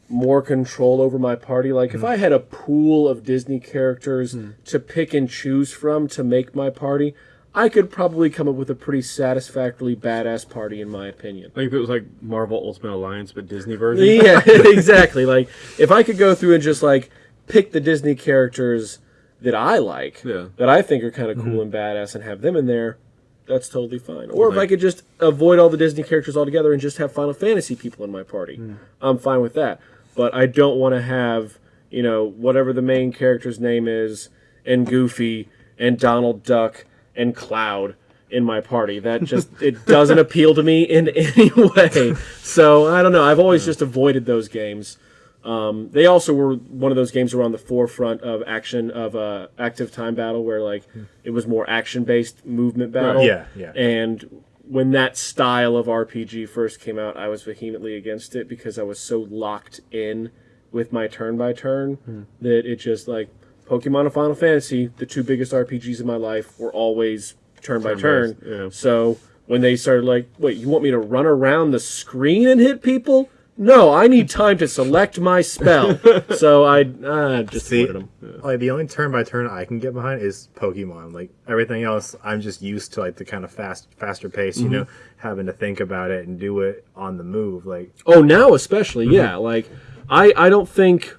more control over my party, like if mm. I had a pool of Disney characters mm. to pick and choose from to make my party, I could probably come up with a pretty satisfactorily badass party, in my opinion. Like if it was like Marvel Ultimate Alliance but Disney version. Yeah, exactly. Like if I could go through and just like pick the Disney characters that I like, Yeah. that I think are kind of cool mm-hmm. and badass, and have them in there, that's totally fine. Or if I could just avoid all the Disney characters altogether and just have Final Fantasy people in my party, mm. I'm fine with that. But I don't want to have you know whatever the main character's name is, and Goofy and Donald Duck and Cloud in my party. That just it doesn't appeal to me in any way. So I don't know. I've always just avoided those games. Um, they also were one of those games were on the forefront of action of uh, active time battle, where like it was more action based movement battle. Yeah, yeah. And when that style of RPG first came out, I was vehemently against it because I was so locked in with my turn by turn that it just like Pokemon and Final Fantasy, the two biggest RPGs in my life, were always turn by turn. Turn-based, yeah. So when they started like, wait, you want me to run around the screen and hit people? No, I need time to select my spell. so I uh, just See, avoided them. like the only turn by turn I can get behind is Pokemon. Like everything else, I'm just used to like the kind of fast, faster pace. You know, having to think about it and do it on the move. Like Oh, now especially, yeah. Like, I I don't think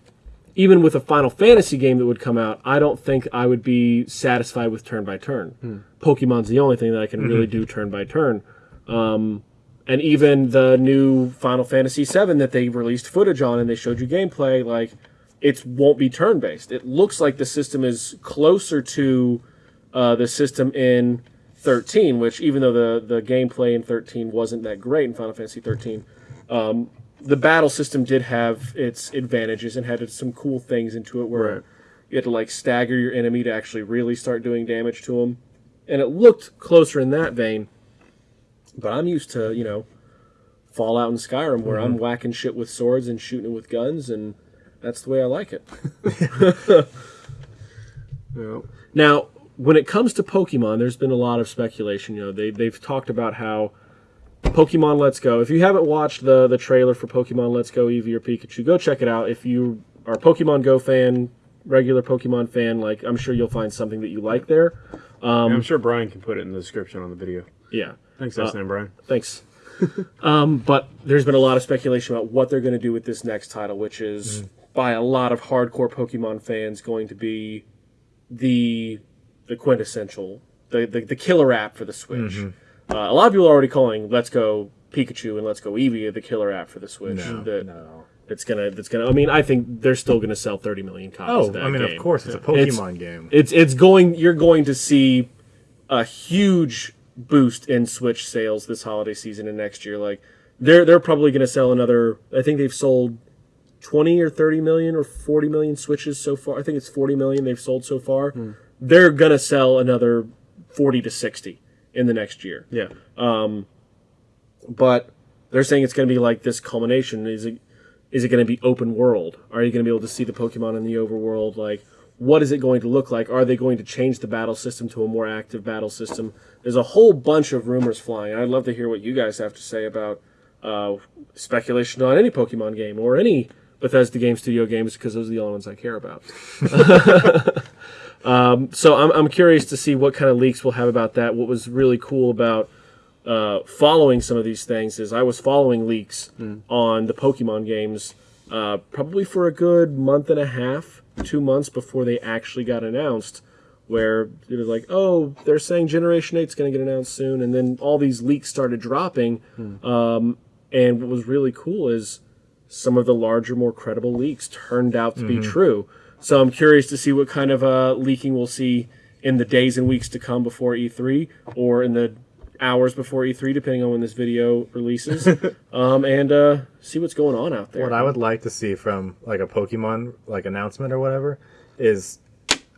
even with a Final Fantasy game that would come out, I don't think I would be satisfied with turn by turn. Pokemon's the only thing that I can really do turn by turn. Um, and even the new Final Fantasy VII that they released footage on and they showed you gameplay, like it won't be turn based. It looks like the system is closer to uh, the system in 13, which even though the the gameplay in 13 wasn't that great in Final Fantasy 13, um, the battle system did have its advantages and had some cool things into it where Right. you had to like stagger your enemy to actually really start doing damage to them, and it looked closer in that vein. But I'm used to you know Fallout and Skyrim where I'm mm-hmm. whacking shit with swords and shooting it with guns, and that's the way I like it. Yeah. Now, when it comes to Pokemon, there's been a lot of speculation. You know, they they've talked about how Pokemon Let's Go. If you haven't watched the the trailer for Pokemon Let's Go Eevee or Pikachu, go check it out. If you are a Pokemon Go fan, regular Pokemon fan, like I'm sure you'll find something that you like there. Um, I'm sure Brian can put it in the description on the video. Yeah. Thanks, uh, Brian. Thanks. um, but there's been a lot of speculation about what they're going to do with this next title, which is mm. by a lot of hardcore Pokemon fans going to be the the quintessential, the the, the killer app for the Switch. Mm-hmm. Uh, a lot of people are already calling Let's Go Pikachu and Let's Go Eevee the killer app for the Switch. No, that, no. It's gonna. It's gonna. I mean, I think they're still gonna sell 30 million copies. Oh, I mean, game. of course, it's a Pokemon it's, game. It's it's going. You're going to see a huge boost in Switch sales this holiday season and next year. Like they're they're probably going to sell another. I think they've sold 20 or 30 million or 40 million Switches so far. I think it's 40 million they've sold so far. Hmm. They're going to sell another 40 to 60 in the next year. Yeah. Um, but they're saying it's going to be like this culmination. Is it is it going to be open world? Are you going to be able to see the Pokemon in the overworld? Like what is it going to look like? Are they going to change the battle system to a more active battle system? There's a whole bunch of rumors flying. I'd love to hear what you guys have to say about uh, speculation on any Pokemon game or any Bethesda Game Studio games because those are the only ones I care about. um, so I'm, I'm curious to see what kind of leaks we'll have about that. What was really cool about uh, following some of these things is I was following leaks mm. on the Pokemon games uh, probably for a good month and a half two months before they actually got announced, where it was like, oh, they're saying Generation 8 is going to get announced soon, and then all these leaks started dropping. Hmm. Um, and what was really cool is some of the larger, more credible leaks turned out to mm-hmm. be true. So I'm curious to see what kind of uh, leaking we'll see in the days and weeks to come before E3, or in the hours before E3, depending on when this video releases, um, and uh, see what's going on out there. What I would like to see from like a Pokemon like announcement or whatever is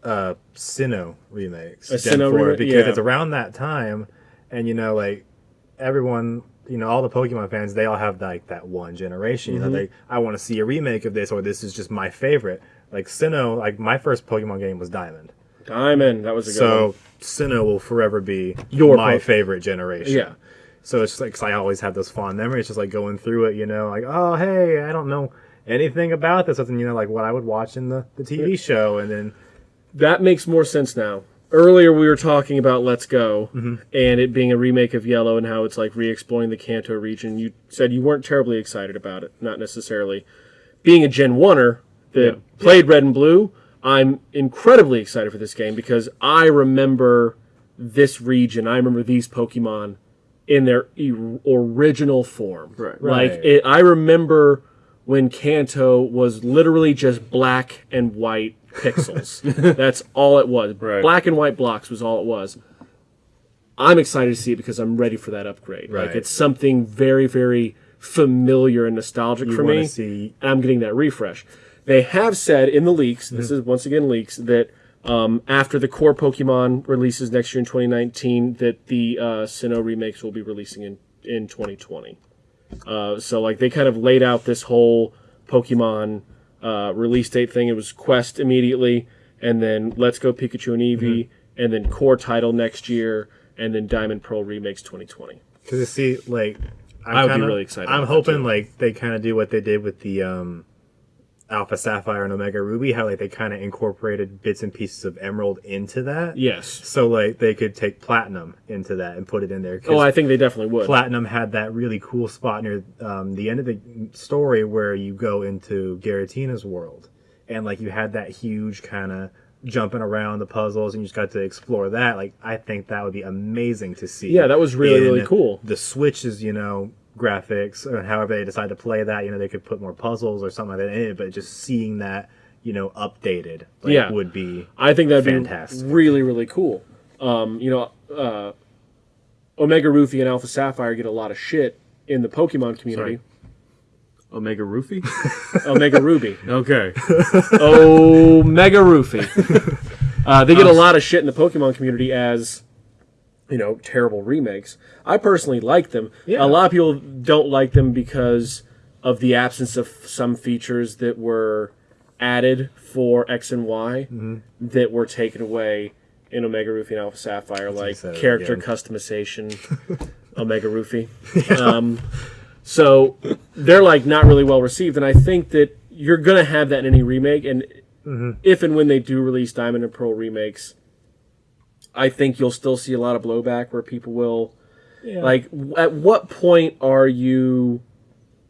uh Sinnoh remakes. A Sinnoh remake, because yeah. it's around that time, and you know like everyone. You know, all the Pokemon fans, they all have like that one generation. Mm-hmm. You know, mm-hmm. they I want to see a remake of this, or this is just my favorite. Like Sinnoh, like my first Pokemon game was Diamond. Diamond, that was a good so, one. Sinnoh will forever be your my favorite generation. Yeah. So it's just like cause I always have those fond memories, just like going through it. You know, like oh hey, I don't know anything about this, other you know like what I would watch in the the TV show, and then that makes more sense now. Earlier we were talking about Let's Go mm-hmm. and it being a remake of Yellow and how it's like re-exploring the Kanto region. You said you weren't terribly excited about it, not necessarily. Being a Gen Oneer that yeah. played yeah. Red and Blue, I'm incredibly excited for this game because I remember this region. I remember these Pokemon in their e- original form. Right. Like. It, I remember when Kanto was literally just black and white pixels. That's all it was. Right. Black and white blocks was all it was. I'm excited to see it because I'm ready for that upgrade. Right. Like it's something very, very familiar and nostalgic you for me. See... And I'm getting that refresh. They have said in the leaks, mm-hmm. this is once again leaks, that um, after the core Pokemon releases next year in 2019, that the uh, Sinnoh remakes will be releasing in, in 2020. Uh, so, like, they kind of laid out this whole Pokemon uh, release date thing. It was Quest immediately, and then Let's Go Pikachu and Eevee, mm-hmm. and then core title next year, and then Diamond Pearl remakes 2020. Because you see, like, I'm i would kinda, be really excited. I'm hoping like they kind of do what they did with the um, Alpha Sapphire and Omega Ruby, how like they kind of incorporated bits and pieces of Emerald into that. Yes. So like they could take Platinum into that and put it in there. Oh, I think they definitely would. Platinum had that really cool spot near um, the end of the story where you go into Giratina's world, and like you had that huge kind of jumping around the puzzles and you just got to explore that like i think that would be amazing to see yeah that was really really cool the switches you know graphics or however they decide to play that. You know, they could put more puzzles or something like that in it, but just seeing that, you know, updated like, yeah. would be I think that'd fantastic. be really, really cool. Um, you know, uh, Omega Ruthie and Alpha Sapphire get a lot of shit in the Pokemon community. Sorry. Omega Ruby? Omega Ruby. Okay. Omega Ruby. Uh, they get a lot of shit in the Pokemon community as you know, terrible remakes. I personally like them. Yeah. A lot of people don't like them because of the absence of some features that were added for X and Y mm-hmm. that were taken away in Omega Ruby and Alpha Sapphire, like character again. customization, Omega Ruby. Um, so they're like not really well received, and I think that you're gonna have that in any remake, and if and when they do release Diamond and Pearl remakes, I think you'll still see a lot of blowback where people will like. At what point are you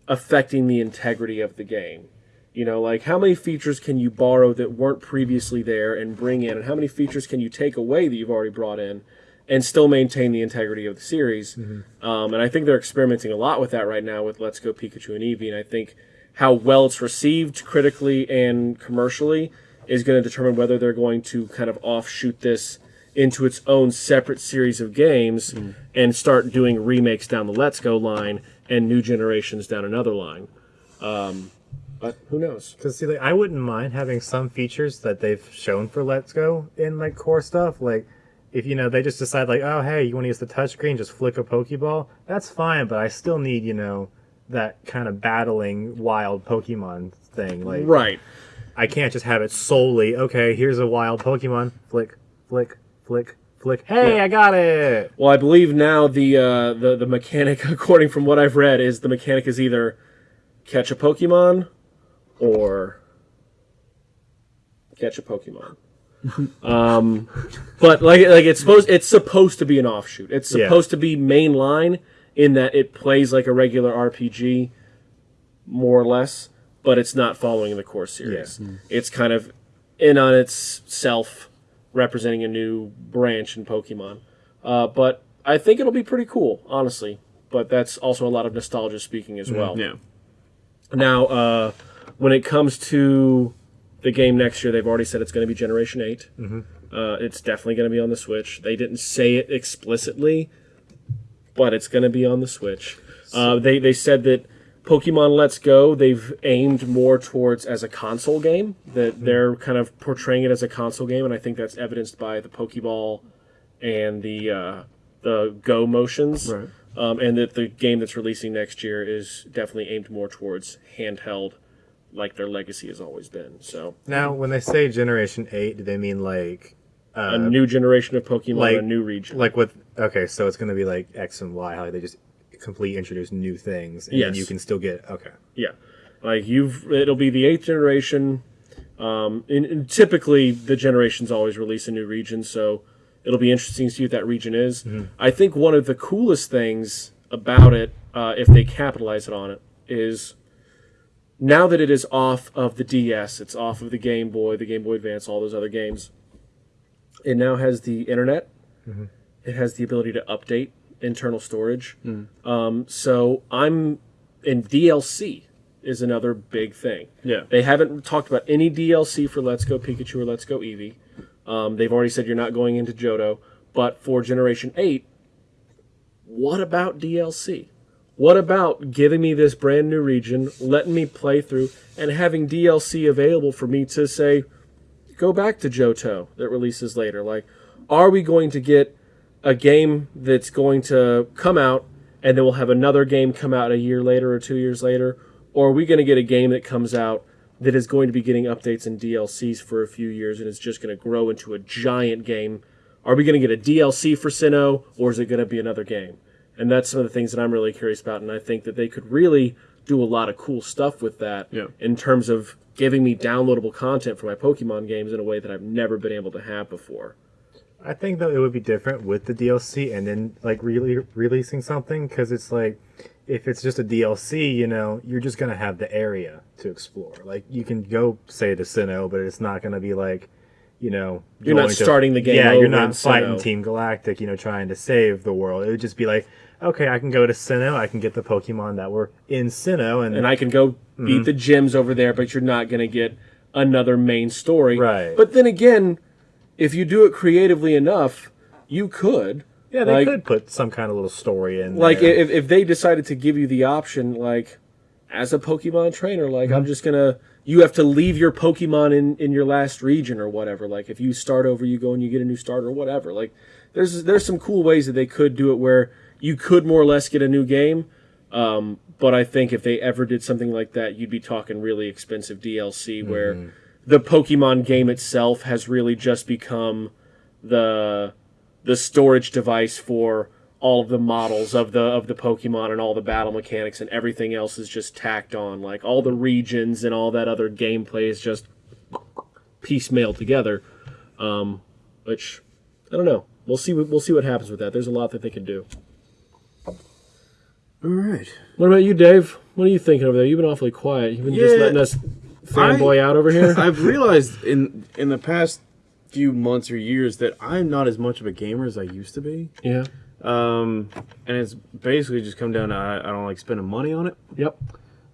affecting the integrity of the game? You know, like how many features can you borrow that weren't previously there and bring in, and how many features can you take away that you've already brought in, and still maintain the integrity of the series? Um, and I think they're experimenting a lot with that right now with Let's Go Pikachu and Eevee, and I think how well it's received critically and commercially is going to determine whether they're going to kind of offshoot this into its own separate series of games and start doing remakes down the Let's Go line and new generations down another line. Um, but who knows? Because see, like, I wouldn't mind having some features that they've shown for Let's Go in like core stuff. Like, if you know they just decide like, oh hey, you want to use the touchscreen, just flick a Pokeball. That's fine, but I still need you know that kind of battling wild Pokemon thing. Like, Right. I can't just have it solely. Okay, here's a wild Pokemon. Flick, flick, flick, flick. Hey, Yeah. I got it. Well, I believe now the uh, the the mechanic, according from what I've read, is the mechanic is either catch a Pokemon or catch a Pokemon. um, but like like it's supposed it's supposed to be an offshoot. It's Yeah. supposed to be mainline in that it plays like a regular RPG, more or less, but it's not following the core series. It's kind of in on itself, representing a new branch in Pokemon. Uh, but I think it'll be pretty cool, honestly. But that's also a lot of nostalgia speaking as well. Yeah. Now, uh, when it comes to the game next year, they've already said it's going to be Generation 8. Uh, it's definitely going to be on the Switch. They didn't say it explicitly, but it's going to be on the Switch. Uh, they, they said that Pokemon Let's Go, they've aimed more towards as a console game, that they're kind of portraying it as a console game, and I think that's evidenced by the Pokeball and the, uh, the Go motions. Right. Um, and that the game that's releasing next year is definitely aimed more towards handheld, like their legacy has always been. So Now, when they say Generation Eight, do they mean like a new generation of Pokemon, like- a new region. like with okay? So it's going to be like X and Y, how they just completely introduce new things, and Yes. you can still get okay. Yeah, like you've it'll be the eighth generation. Um, and, and typically the generations always release a new region, so it'll be interesting to see what that region is. I think one of the coolest things about it, uh, if they capitalize it on it, is now that it is off of the DS, it's off of the Game Boy, the Game Boy Advance, all those other games. It now has the internet. It has the ability to update internal storage. Um, so I'm in DLC is another big thing. Yeah. They haven't talked about any DLC for Let's Go Pikachu or Let's Go Eevee. Um, they've already said you're not going into Johto. But for Generation 8, what about DLC? What about giving me this brand new region, letting me play through, and having DLC available for me to say, go back to Johto that releases later? Like, are we going to get a game that's going to come out and then we'll have another game come out a year later or two years later? Or are we going to get a game that comes out that is going to be getting updates and DLCs for a few years and is just going to grow into a giant game? Are we going to get a DLC for Sinnoh or is it going to be another game? And that's some of the things that I'm really curious about. And I think that they could really do a lot of cool stuff with that Yeah. in terms of giving me downloadable content for my Pokemon games in a way that I've never been able to have before. I think though it would be different with the DLC and then like really releasing something because it's like if it's just a DLC, you know, you're just gonna have the area to explore. Like you can go say to Sinnoh, but it's not gonna be like, you know, You're not to- starting the game Yeah, you're not fighting Sinnoh. Team Galactic, you know, trying to save the world. It would just be like, okay, I can go to Sinnoh, I can get the Pokemon that were in Sinnoh, and, and I can go Mm-hmm. beat the gyms over there, but you're not going to get another main story. Right. But then again, if you do it creatively enough, you could. yeah, they like- could put some kind of little story in. Like there. if, if they decided to give you the option, like as a Pokemon trainer, like Mm-hmm. I'm just gonna, you have to leave your Pokemon in in your last region or whatever. Like if you start over, you go and you get a new starter or whatever. Like there's there's some cool ways that they could do it where you could more or less get a new game. Um, but I think if they ever did something like that, you'd be talking really expensive DLC where Mm-hmm. The Pokemon game itself has really just become the the storage device for all of the models of the of the Pokemon and all the battle mechanics and everything else is just tacked on. Like all the regions and all that other gameplay is just piecemeal together. Um, which I don't know. We'll see. What, we'll see what happens with that. There's a lot that they can do. All right. What about you, Dave? What are you thinking over there? You've been awfully quiet. You've been just letting us fanboy I- out over here. I've realized in in the past few months or years that I'm not as much of a gamer as I used to be. yeah. Um, and it's basically just come down to I, I don't like spending money on it. Yep.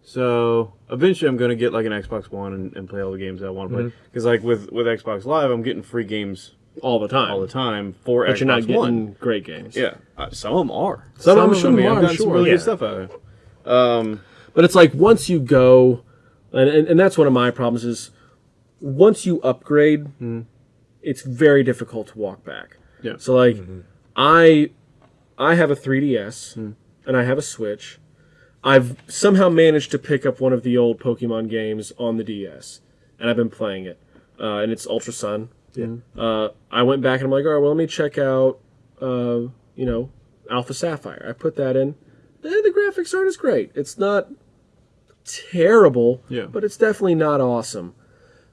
So eventually, I'm going to get like an Xbox One and, and play all the games I want to play. Mm-hmm. Because like with with Xbox Live, I'm getting free games All the time. all the time for But Xbox you're not getting One. great games. Yeah, uh, some of them are. Some of them mean, are, I've gotten some sure. really Yeah. good stuff out of it. Um, But it's like once you go, and, and, and that's one of my problems is once you upgrade, it's very difficult to walk back. Yeah. So like, I I have a 3DS and I have a Switch. I've somehow managed to pick up one of the old Pokemon games on the DS, and I've been playing it. Uh, and it's Ultra Sun. Yeah. Uh, I went back and I'm like, all right, well, let me check out, uh, you know, Alpha Sapphire. I put that in. Eh, the graphics aren't as great. It's not terrible, Yeah. but it's definitely not awesome.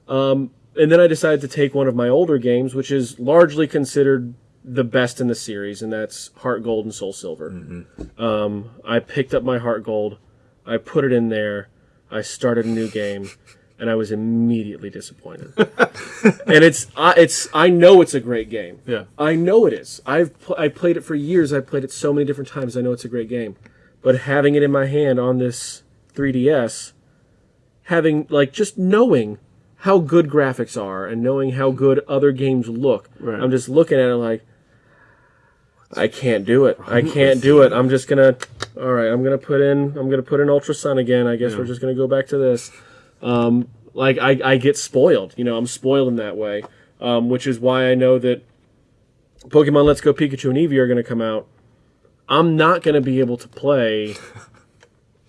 Um, and then I decided to take one of my older games, which is largely considered the best in the series, and that's Heart Gold and Soul Silver. Um, I picked up my Heart Gold, I put it in there, I started a new game, and I was immediately disappointed. and it's I, it's I know it's a great game. yeah. I know it is. I've pl- I played it for years. I've played it so many different times. I know it's a great game. But having it in my hand on this 3DS, having like just knowing how good graphics are and knowing how good other games look, Right. I'm just looking at it like I can't do it. I can't do it. I'm just gonna. All right, I'm gonna put in. I'm gonna put in Ultra Sun again. I guess we're just gonna go back to this. Um, like I, I get spoiled. You know, I'm spoiled in that way, um, which is why I know that Pokemon Let's Go Pikachu and Eevee are going to come out. I'm not going to be able to play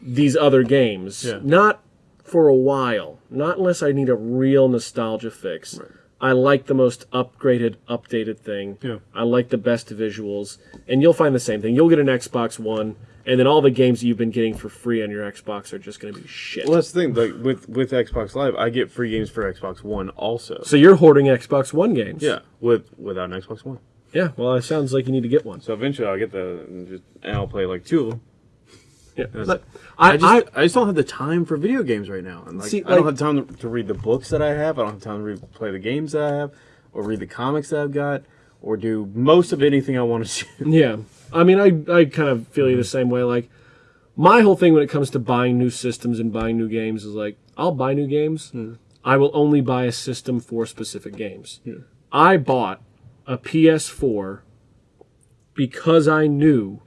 these other games. Yeah. Not for a while. Not unless I need a real nostalgia fix. I like the most upgraded, updated thing. Yeah. I like the best visuals. And you'll find the same thing. You'll get an Xbox One, and then all the games that you've been getting for free on your Xbox are just going to be shit. Well, that's the thing. Like with with Xbox Live, I get free games for Xbox One also. so you're hoarding Xbox One games. yeah, with without an Xbox One. Yeah, well, it sounds like you need to get one. So eventually, I'll get the and, just, and I'll play like two of them. Yeah. But I, I, just I, I, just don't have the time for video games right now. And like, See, I don't have time to, to read the books that I have. I don't have time to read, play the games that I have, or read the comics that I've got, or do most of anything I want to do. Yeah, I mean, I I kind of feel you the same way. Like my whole thing when it comes to buying new systems and buying new games is like I'll buy new games. Hmm. I will only buy a system for specific games. Hmm. I bought a PS4 because I knew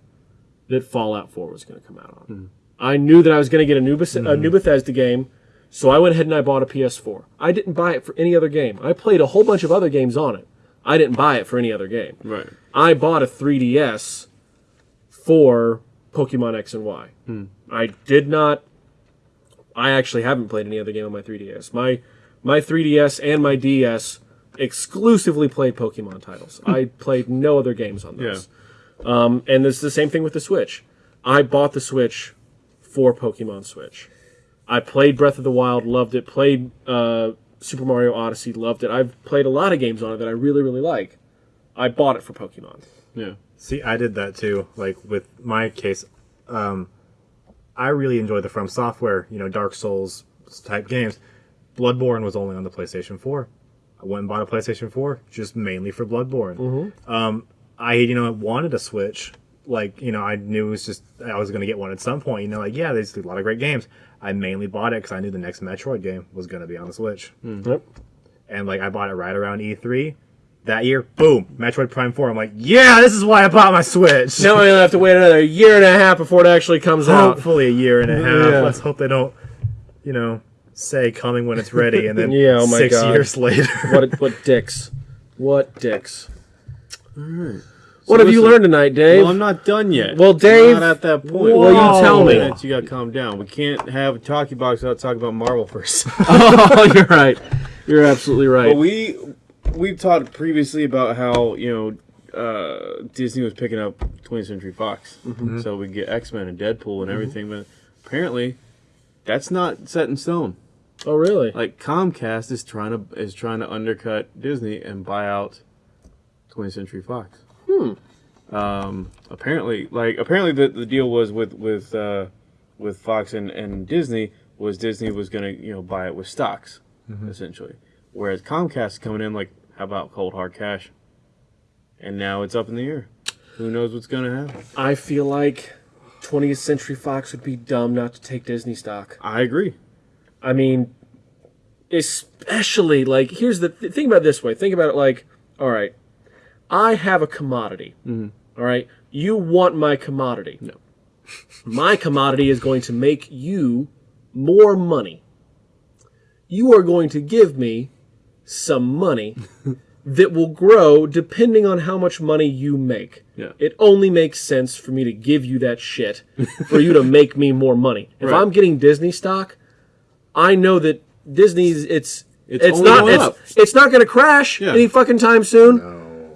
that Fallout 4 was going to come out on. Hmm. I knew that I was going to get a new Beth- a hmm. new Bethesda game, so I went ahead and I bought a PS4. I didn't buy it for any other game. I played a whole bunch of other games on it. I didn't buy it for any other game. Right. I bought a 3DS for Pokemon X and Y. Hmm. I did not. I actually haven't played any other game on my 3DS. My my 3DS and my DS exclusively played Pokemon titles. I played no other games on those. Um, and it's the same thing with the Switch. I bought the Switch for Pokemon Switch. I played Breath of the Wild, loved it. Played uh, Super Mario Odyssey, loved it. I've played a lot of games on it that I really, really like. I bought it for Pokemon. Yeah. See, I did that too. Like with my case, um, I really enjoy the From Software, you know, Dark Souls type games. Bloodborne was only on the PlayStation 4. I went and bought a PlayStation 4 just mainly for Bloodborne. Um, I, you know, wanted a Switch. Like, you know, I knew it was just, I was going to get one at some point. You know, like, yeah, there's a lot of great games. I mainly bought it because I knew the next Metroid game was going to be on the Switch. Hmm. Yep. And, like, I bought it right around E3. That year, boom, Metroid Prime 4. I'm like, yeah, this is why I bought my Switch. Now we have to wait another year and a half before it actually comes out. hopefully a year and a half. Yeah. Let's hope they don't, you know, say coming when it's ready, and then Yeah, oh my six God. years later. What what dicks? What dicks? So What have you learned tonight, Dave? Well, I'm not done yet. Well, Dave- I'm not at that point. Well, you tell me. Minutes, You got to calm down. We can't have a talkie box without talking about Marvel first. oh, you're right. You're absolutely right. But we we've talked previously about how you know uh, Disney was picking up 20th Century Fox, so we get X Men and Deadpool and everything. But apparently, that's not set in stone. Oh, really? Like Comcast is trying to is trying to undercut Disney and buy out 20th Century Fox. Hmm. Um, apparently, like apparently the, the deal was with with uh, with Fox and, and Disney was Disney was gonna you know buy it with stocks essentially, whereas Comcast is coming in like how about cold hard cash, and now it's up in the air. Who knows what's gonna happen? I feel like 20th Century Fox would be dumb not to take Disney stock. I agree. I mean, especially like here's the th- think about it this way. Think about it like, all right, I have a commodity. Mm-hmm. all right, you want my commodity. No. My commodity is going to make you more money. You are going to give me some money that will grow depending on how much money you make. Yeah. It only makes sense for me to give you that shit for you to make me more money. If Right. I'm getting Disney stock, I know that Disney's it's It's it's, not going it's, it's not going to crash Yeah. any fucking time soon.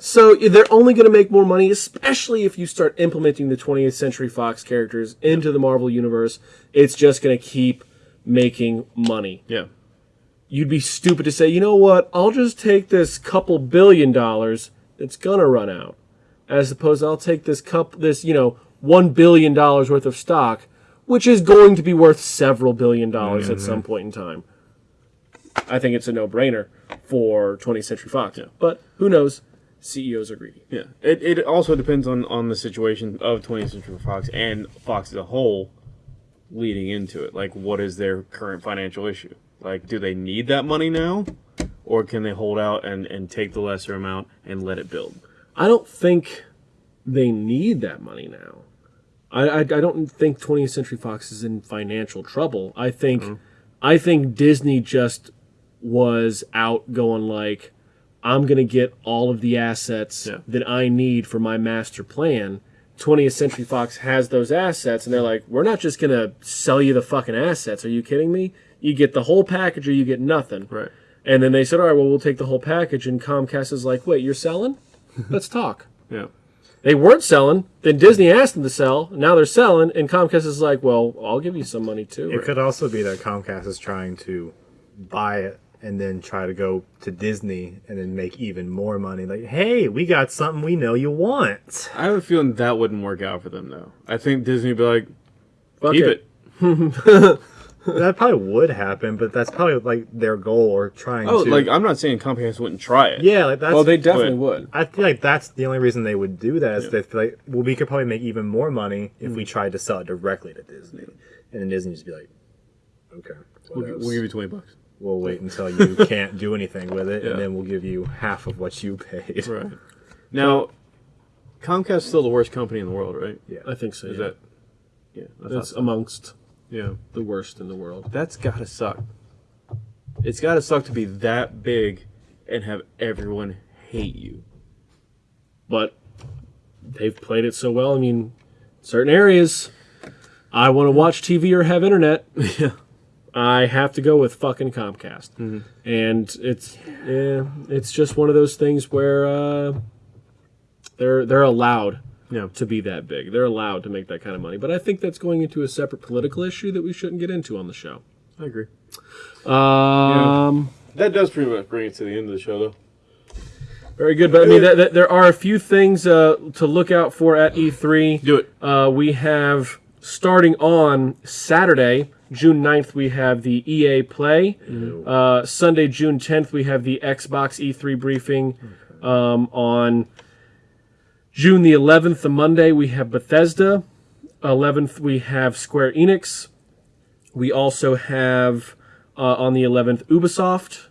So they're only going to make more money, especially if you start implementing the 20th Century Fox characters into the Marvel universe. It's just going to keep making money. Yeah. You'd be stupid to say, you know what? I'll just take this couple billion dollars that's going to run out, as opposed to I'll take this cup this you know one billion dollars worth of stock, which is going to be worth several billion dollars at some mm-hmm. point in time. I think it's a no-brainer for 20th Century Fox. Yeah. But who knows? CEOs are greedy. Yeah, it, it also depends on, on the situation of 20th Century Fox and Fox as a whole leading into it. Like, what is their current financial issue? Like, do they need that money now? Or can they hold out and, and take the lesser amount and let it build? I don't think they need that money now. I, I, I don't think 20th Century Fox is in financial trouble. I think mm-hmm. I think Disney just was out going like, I'm gonna get all of the assets Yeah. that I need for my master plan. 20th Century Fox has those assets, and they're like, we're not just gonna sell you the fucking assets. Are you kidding me? You get the whole package, or you get nothing. Right. And then they said, all right, well, we'll take the whole package. And Comcast is like, wait, you're selling? Let's talk. Yeah. They weren't selling. Then Disney asked them to sell. Now they're selling, and Comcast is like, "Well, I'll give you some money too." It could also be that Comcast is trying to buy it and then try to go to Disney and then make even more money. Like, hey, we got something we know you want. I have a feeling that wouldn't work out for them, though. I think Disney would be like, Fuck keep it. it. that probably would happen, but that's probably like their goal or trying to Oh, to. like, I'm not saying Comcast wouldn't try it. yeah, like that's. Well, they definitely would. I feel like that's the only reason they would do that is they feel like, well, we could probably make even more money if we hmm. tried to sell it directly to Disney, and then Disney just be like, okay, We'll, we'll give you 20 bucks. We'll wait until you can't do anything with it, Yeah. and then we'll give you half of what you paid. Right. Now, Comcast's still the worst company in the world, right? Yeah. I think so. Is yeah. that? Yeah. I thought It's so. amongst yeah. the worst in the world. That's gotta suck. It's gotta suck to be that big and have everyone hate you. But they've played it so well. I mean, certain areas, I want to watch TV or have internet. Yeah. I have to go with fucking Comcast, and it's yeah, it's just one of those things where uh, they're they're allowed Yeah. to be that big. They're allowed to make that kind of money. But I think that's going into a separate political issue that we shouldn't get into on the show. I agree. Um, That does pretty much bring it to the end of the show, though. very good. But I mean, th- th- there are a few things uh, to look out for at E3. Do it. Uh, we have starting on Saturday, June 9th, we have the EA Play. Uh, Sunday, June 10th, we have the Xbox E3 briefing. Um, on June the 11th, the Monday, we have Bethesda. 11th, we have Square Enix. We also have uh, on the 11th Ubisoft.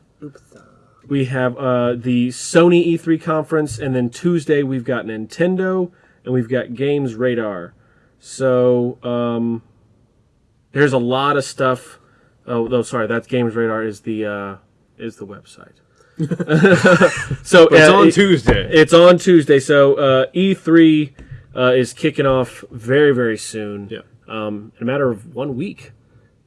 We have uh, the Sony E3 conference, and then Tuesday we've got Nintendo, and we've got Games Radar. So um, there's a lot of stuff. Oh, no, sorry, that's Games Radar is the uh, is the website. so But it's uh, on it- Tuesday. It's on Tuesday. So uh, E3 uh, is kicking off very very soon. Yeah. Um, in a matter of one week,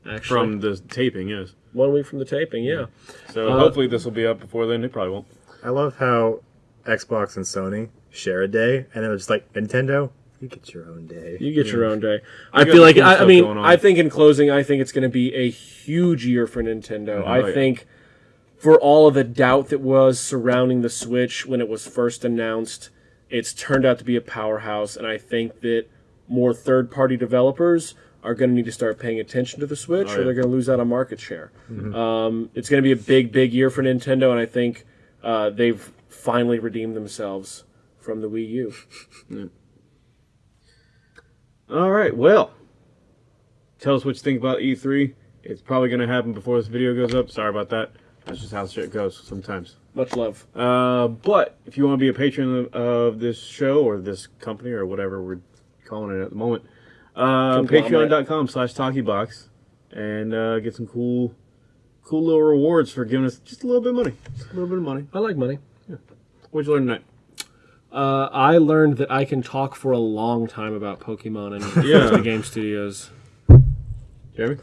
actually. From the taping, yes. one week from the taping. Yeah. So hopefully this will be up before then. It probably won't. I love how Xbox and Sony share a day, and then it's like Nintendo, you get your own day. You get your own day. I got feel like I, I mean. I think in closing I think it's going to be a huge year for Nintendo. Oh, I yeah. think for all of the doubt that was surrounding the Switch when it was first announced, it's turned out to be a powerhouse and I think that more third-party developers are going to need to start paying attention to the Switch Oh, or yeah. Mm-hmm. they're going to lose out on market share. Um, it's going to be a big big year for Nintendo and I think uh, they've finally redeemed themselves from the Wii U. All right. Well, tell us what you think about E3. It's probably going to happen before this video goes up. Sorry about that. That's just how shit goes sometimes. Much love. Uh, but if you want to be a patron of, of this show or this company or whatever we're calling it at the moment, uh, patreon.com slash talkiebox and uh, get some cool, cool little rewards for giving us just a little bit of money. Just a little bit of money. I like money. What'd you learn tonight? Uh, I learned that I can talk for a long time about Pokemon and Yeah. the game studios. Jeremy?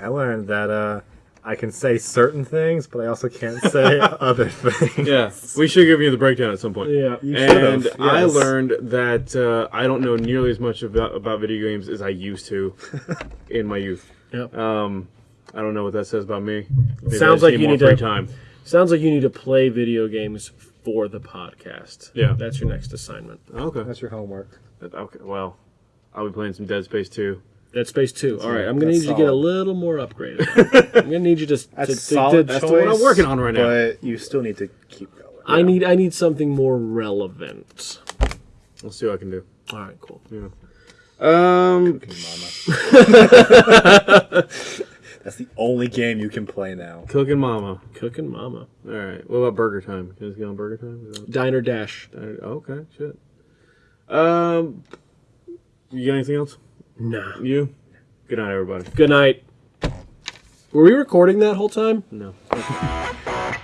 I learned that uh, I can say certain things, but I also can't say other things. Yeah, we should give you the breakdown at some point. Yeah. You and should've, I learned that uh, I don't know nearly as much about, about video games as I used to in my youth. Yep. Um, I don't know what that says about me. Maybe Sounds like you need to- time. Sounds like you need to play video games for the podcast. Yeah. That's your next assignment. Okay. That's your homework. Okay. Well, I'll be playing some Dead Space 2. Dead Space 2. All right. I'm going to that's need you to get a little more upgraded. I'm going to need you to. to, That's to- solid to- that's the one I'm working on right now. But you still need to keep going. I need I need something more relevant. We'll see what I can do. All right, cool. Um, That's the only game you can play now. Cooking Mama. Cooking mama. All right. What about Burger Time? Can I get on Burger Time? Is that- Diner Dash. Okay. Shit. Um, you got anything else? Nah. You? Good night, everybody. Good night. Were we recording that whole time? No.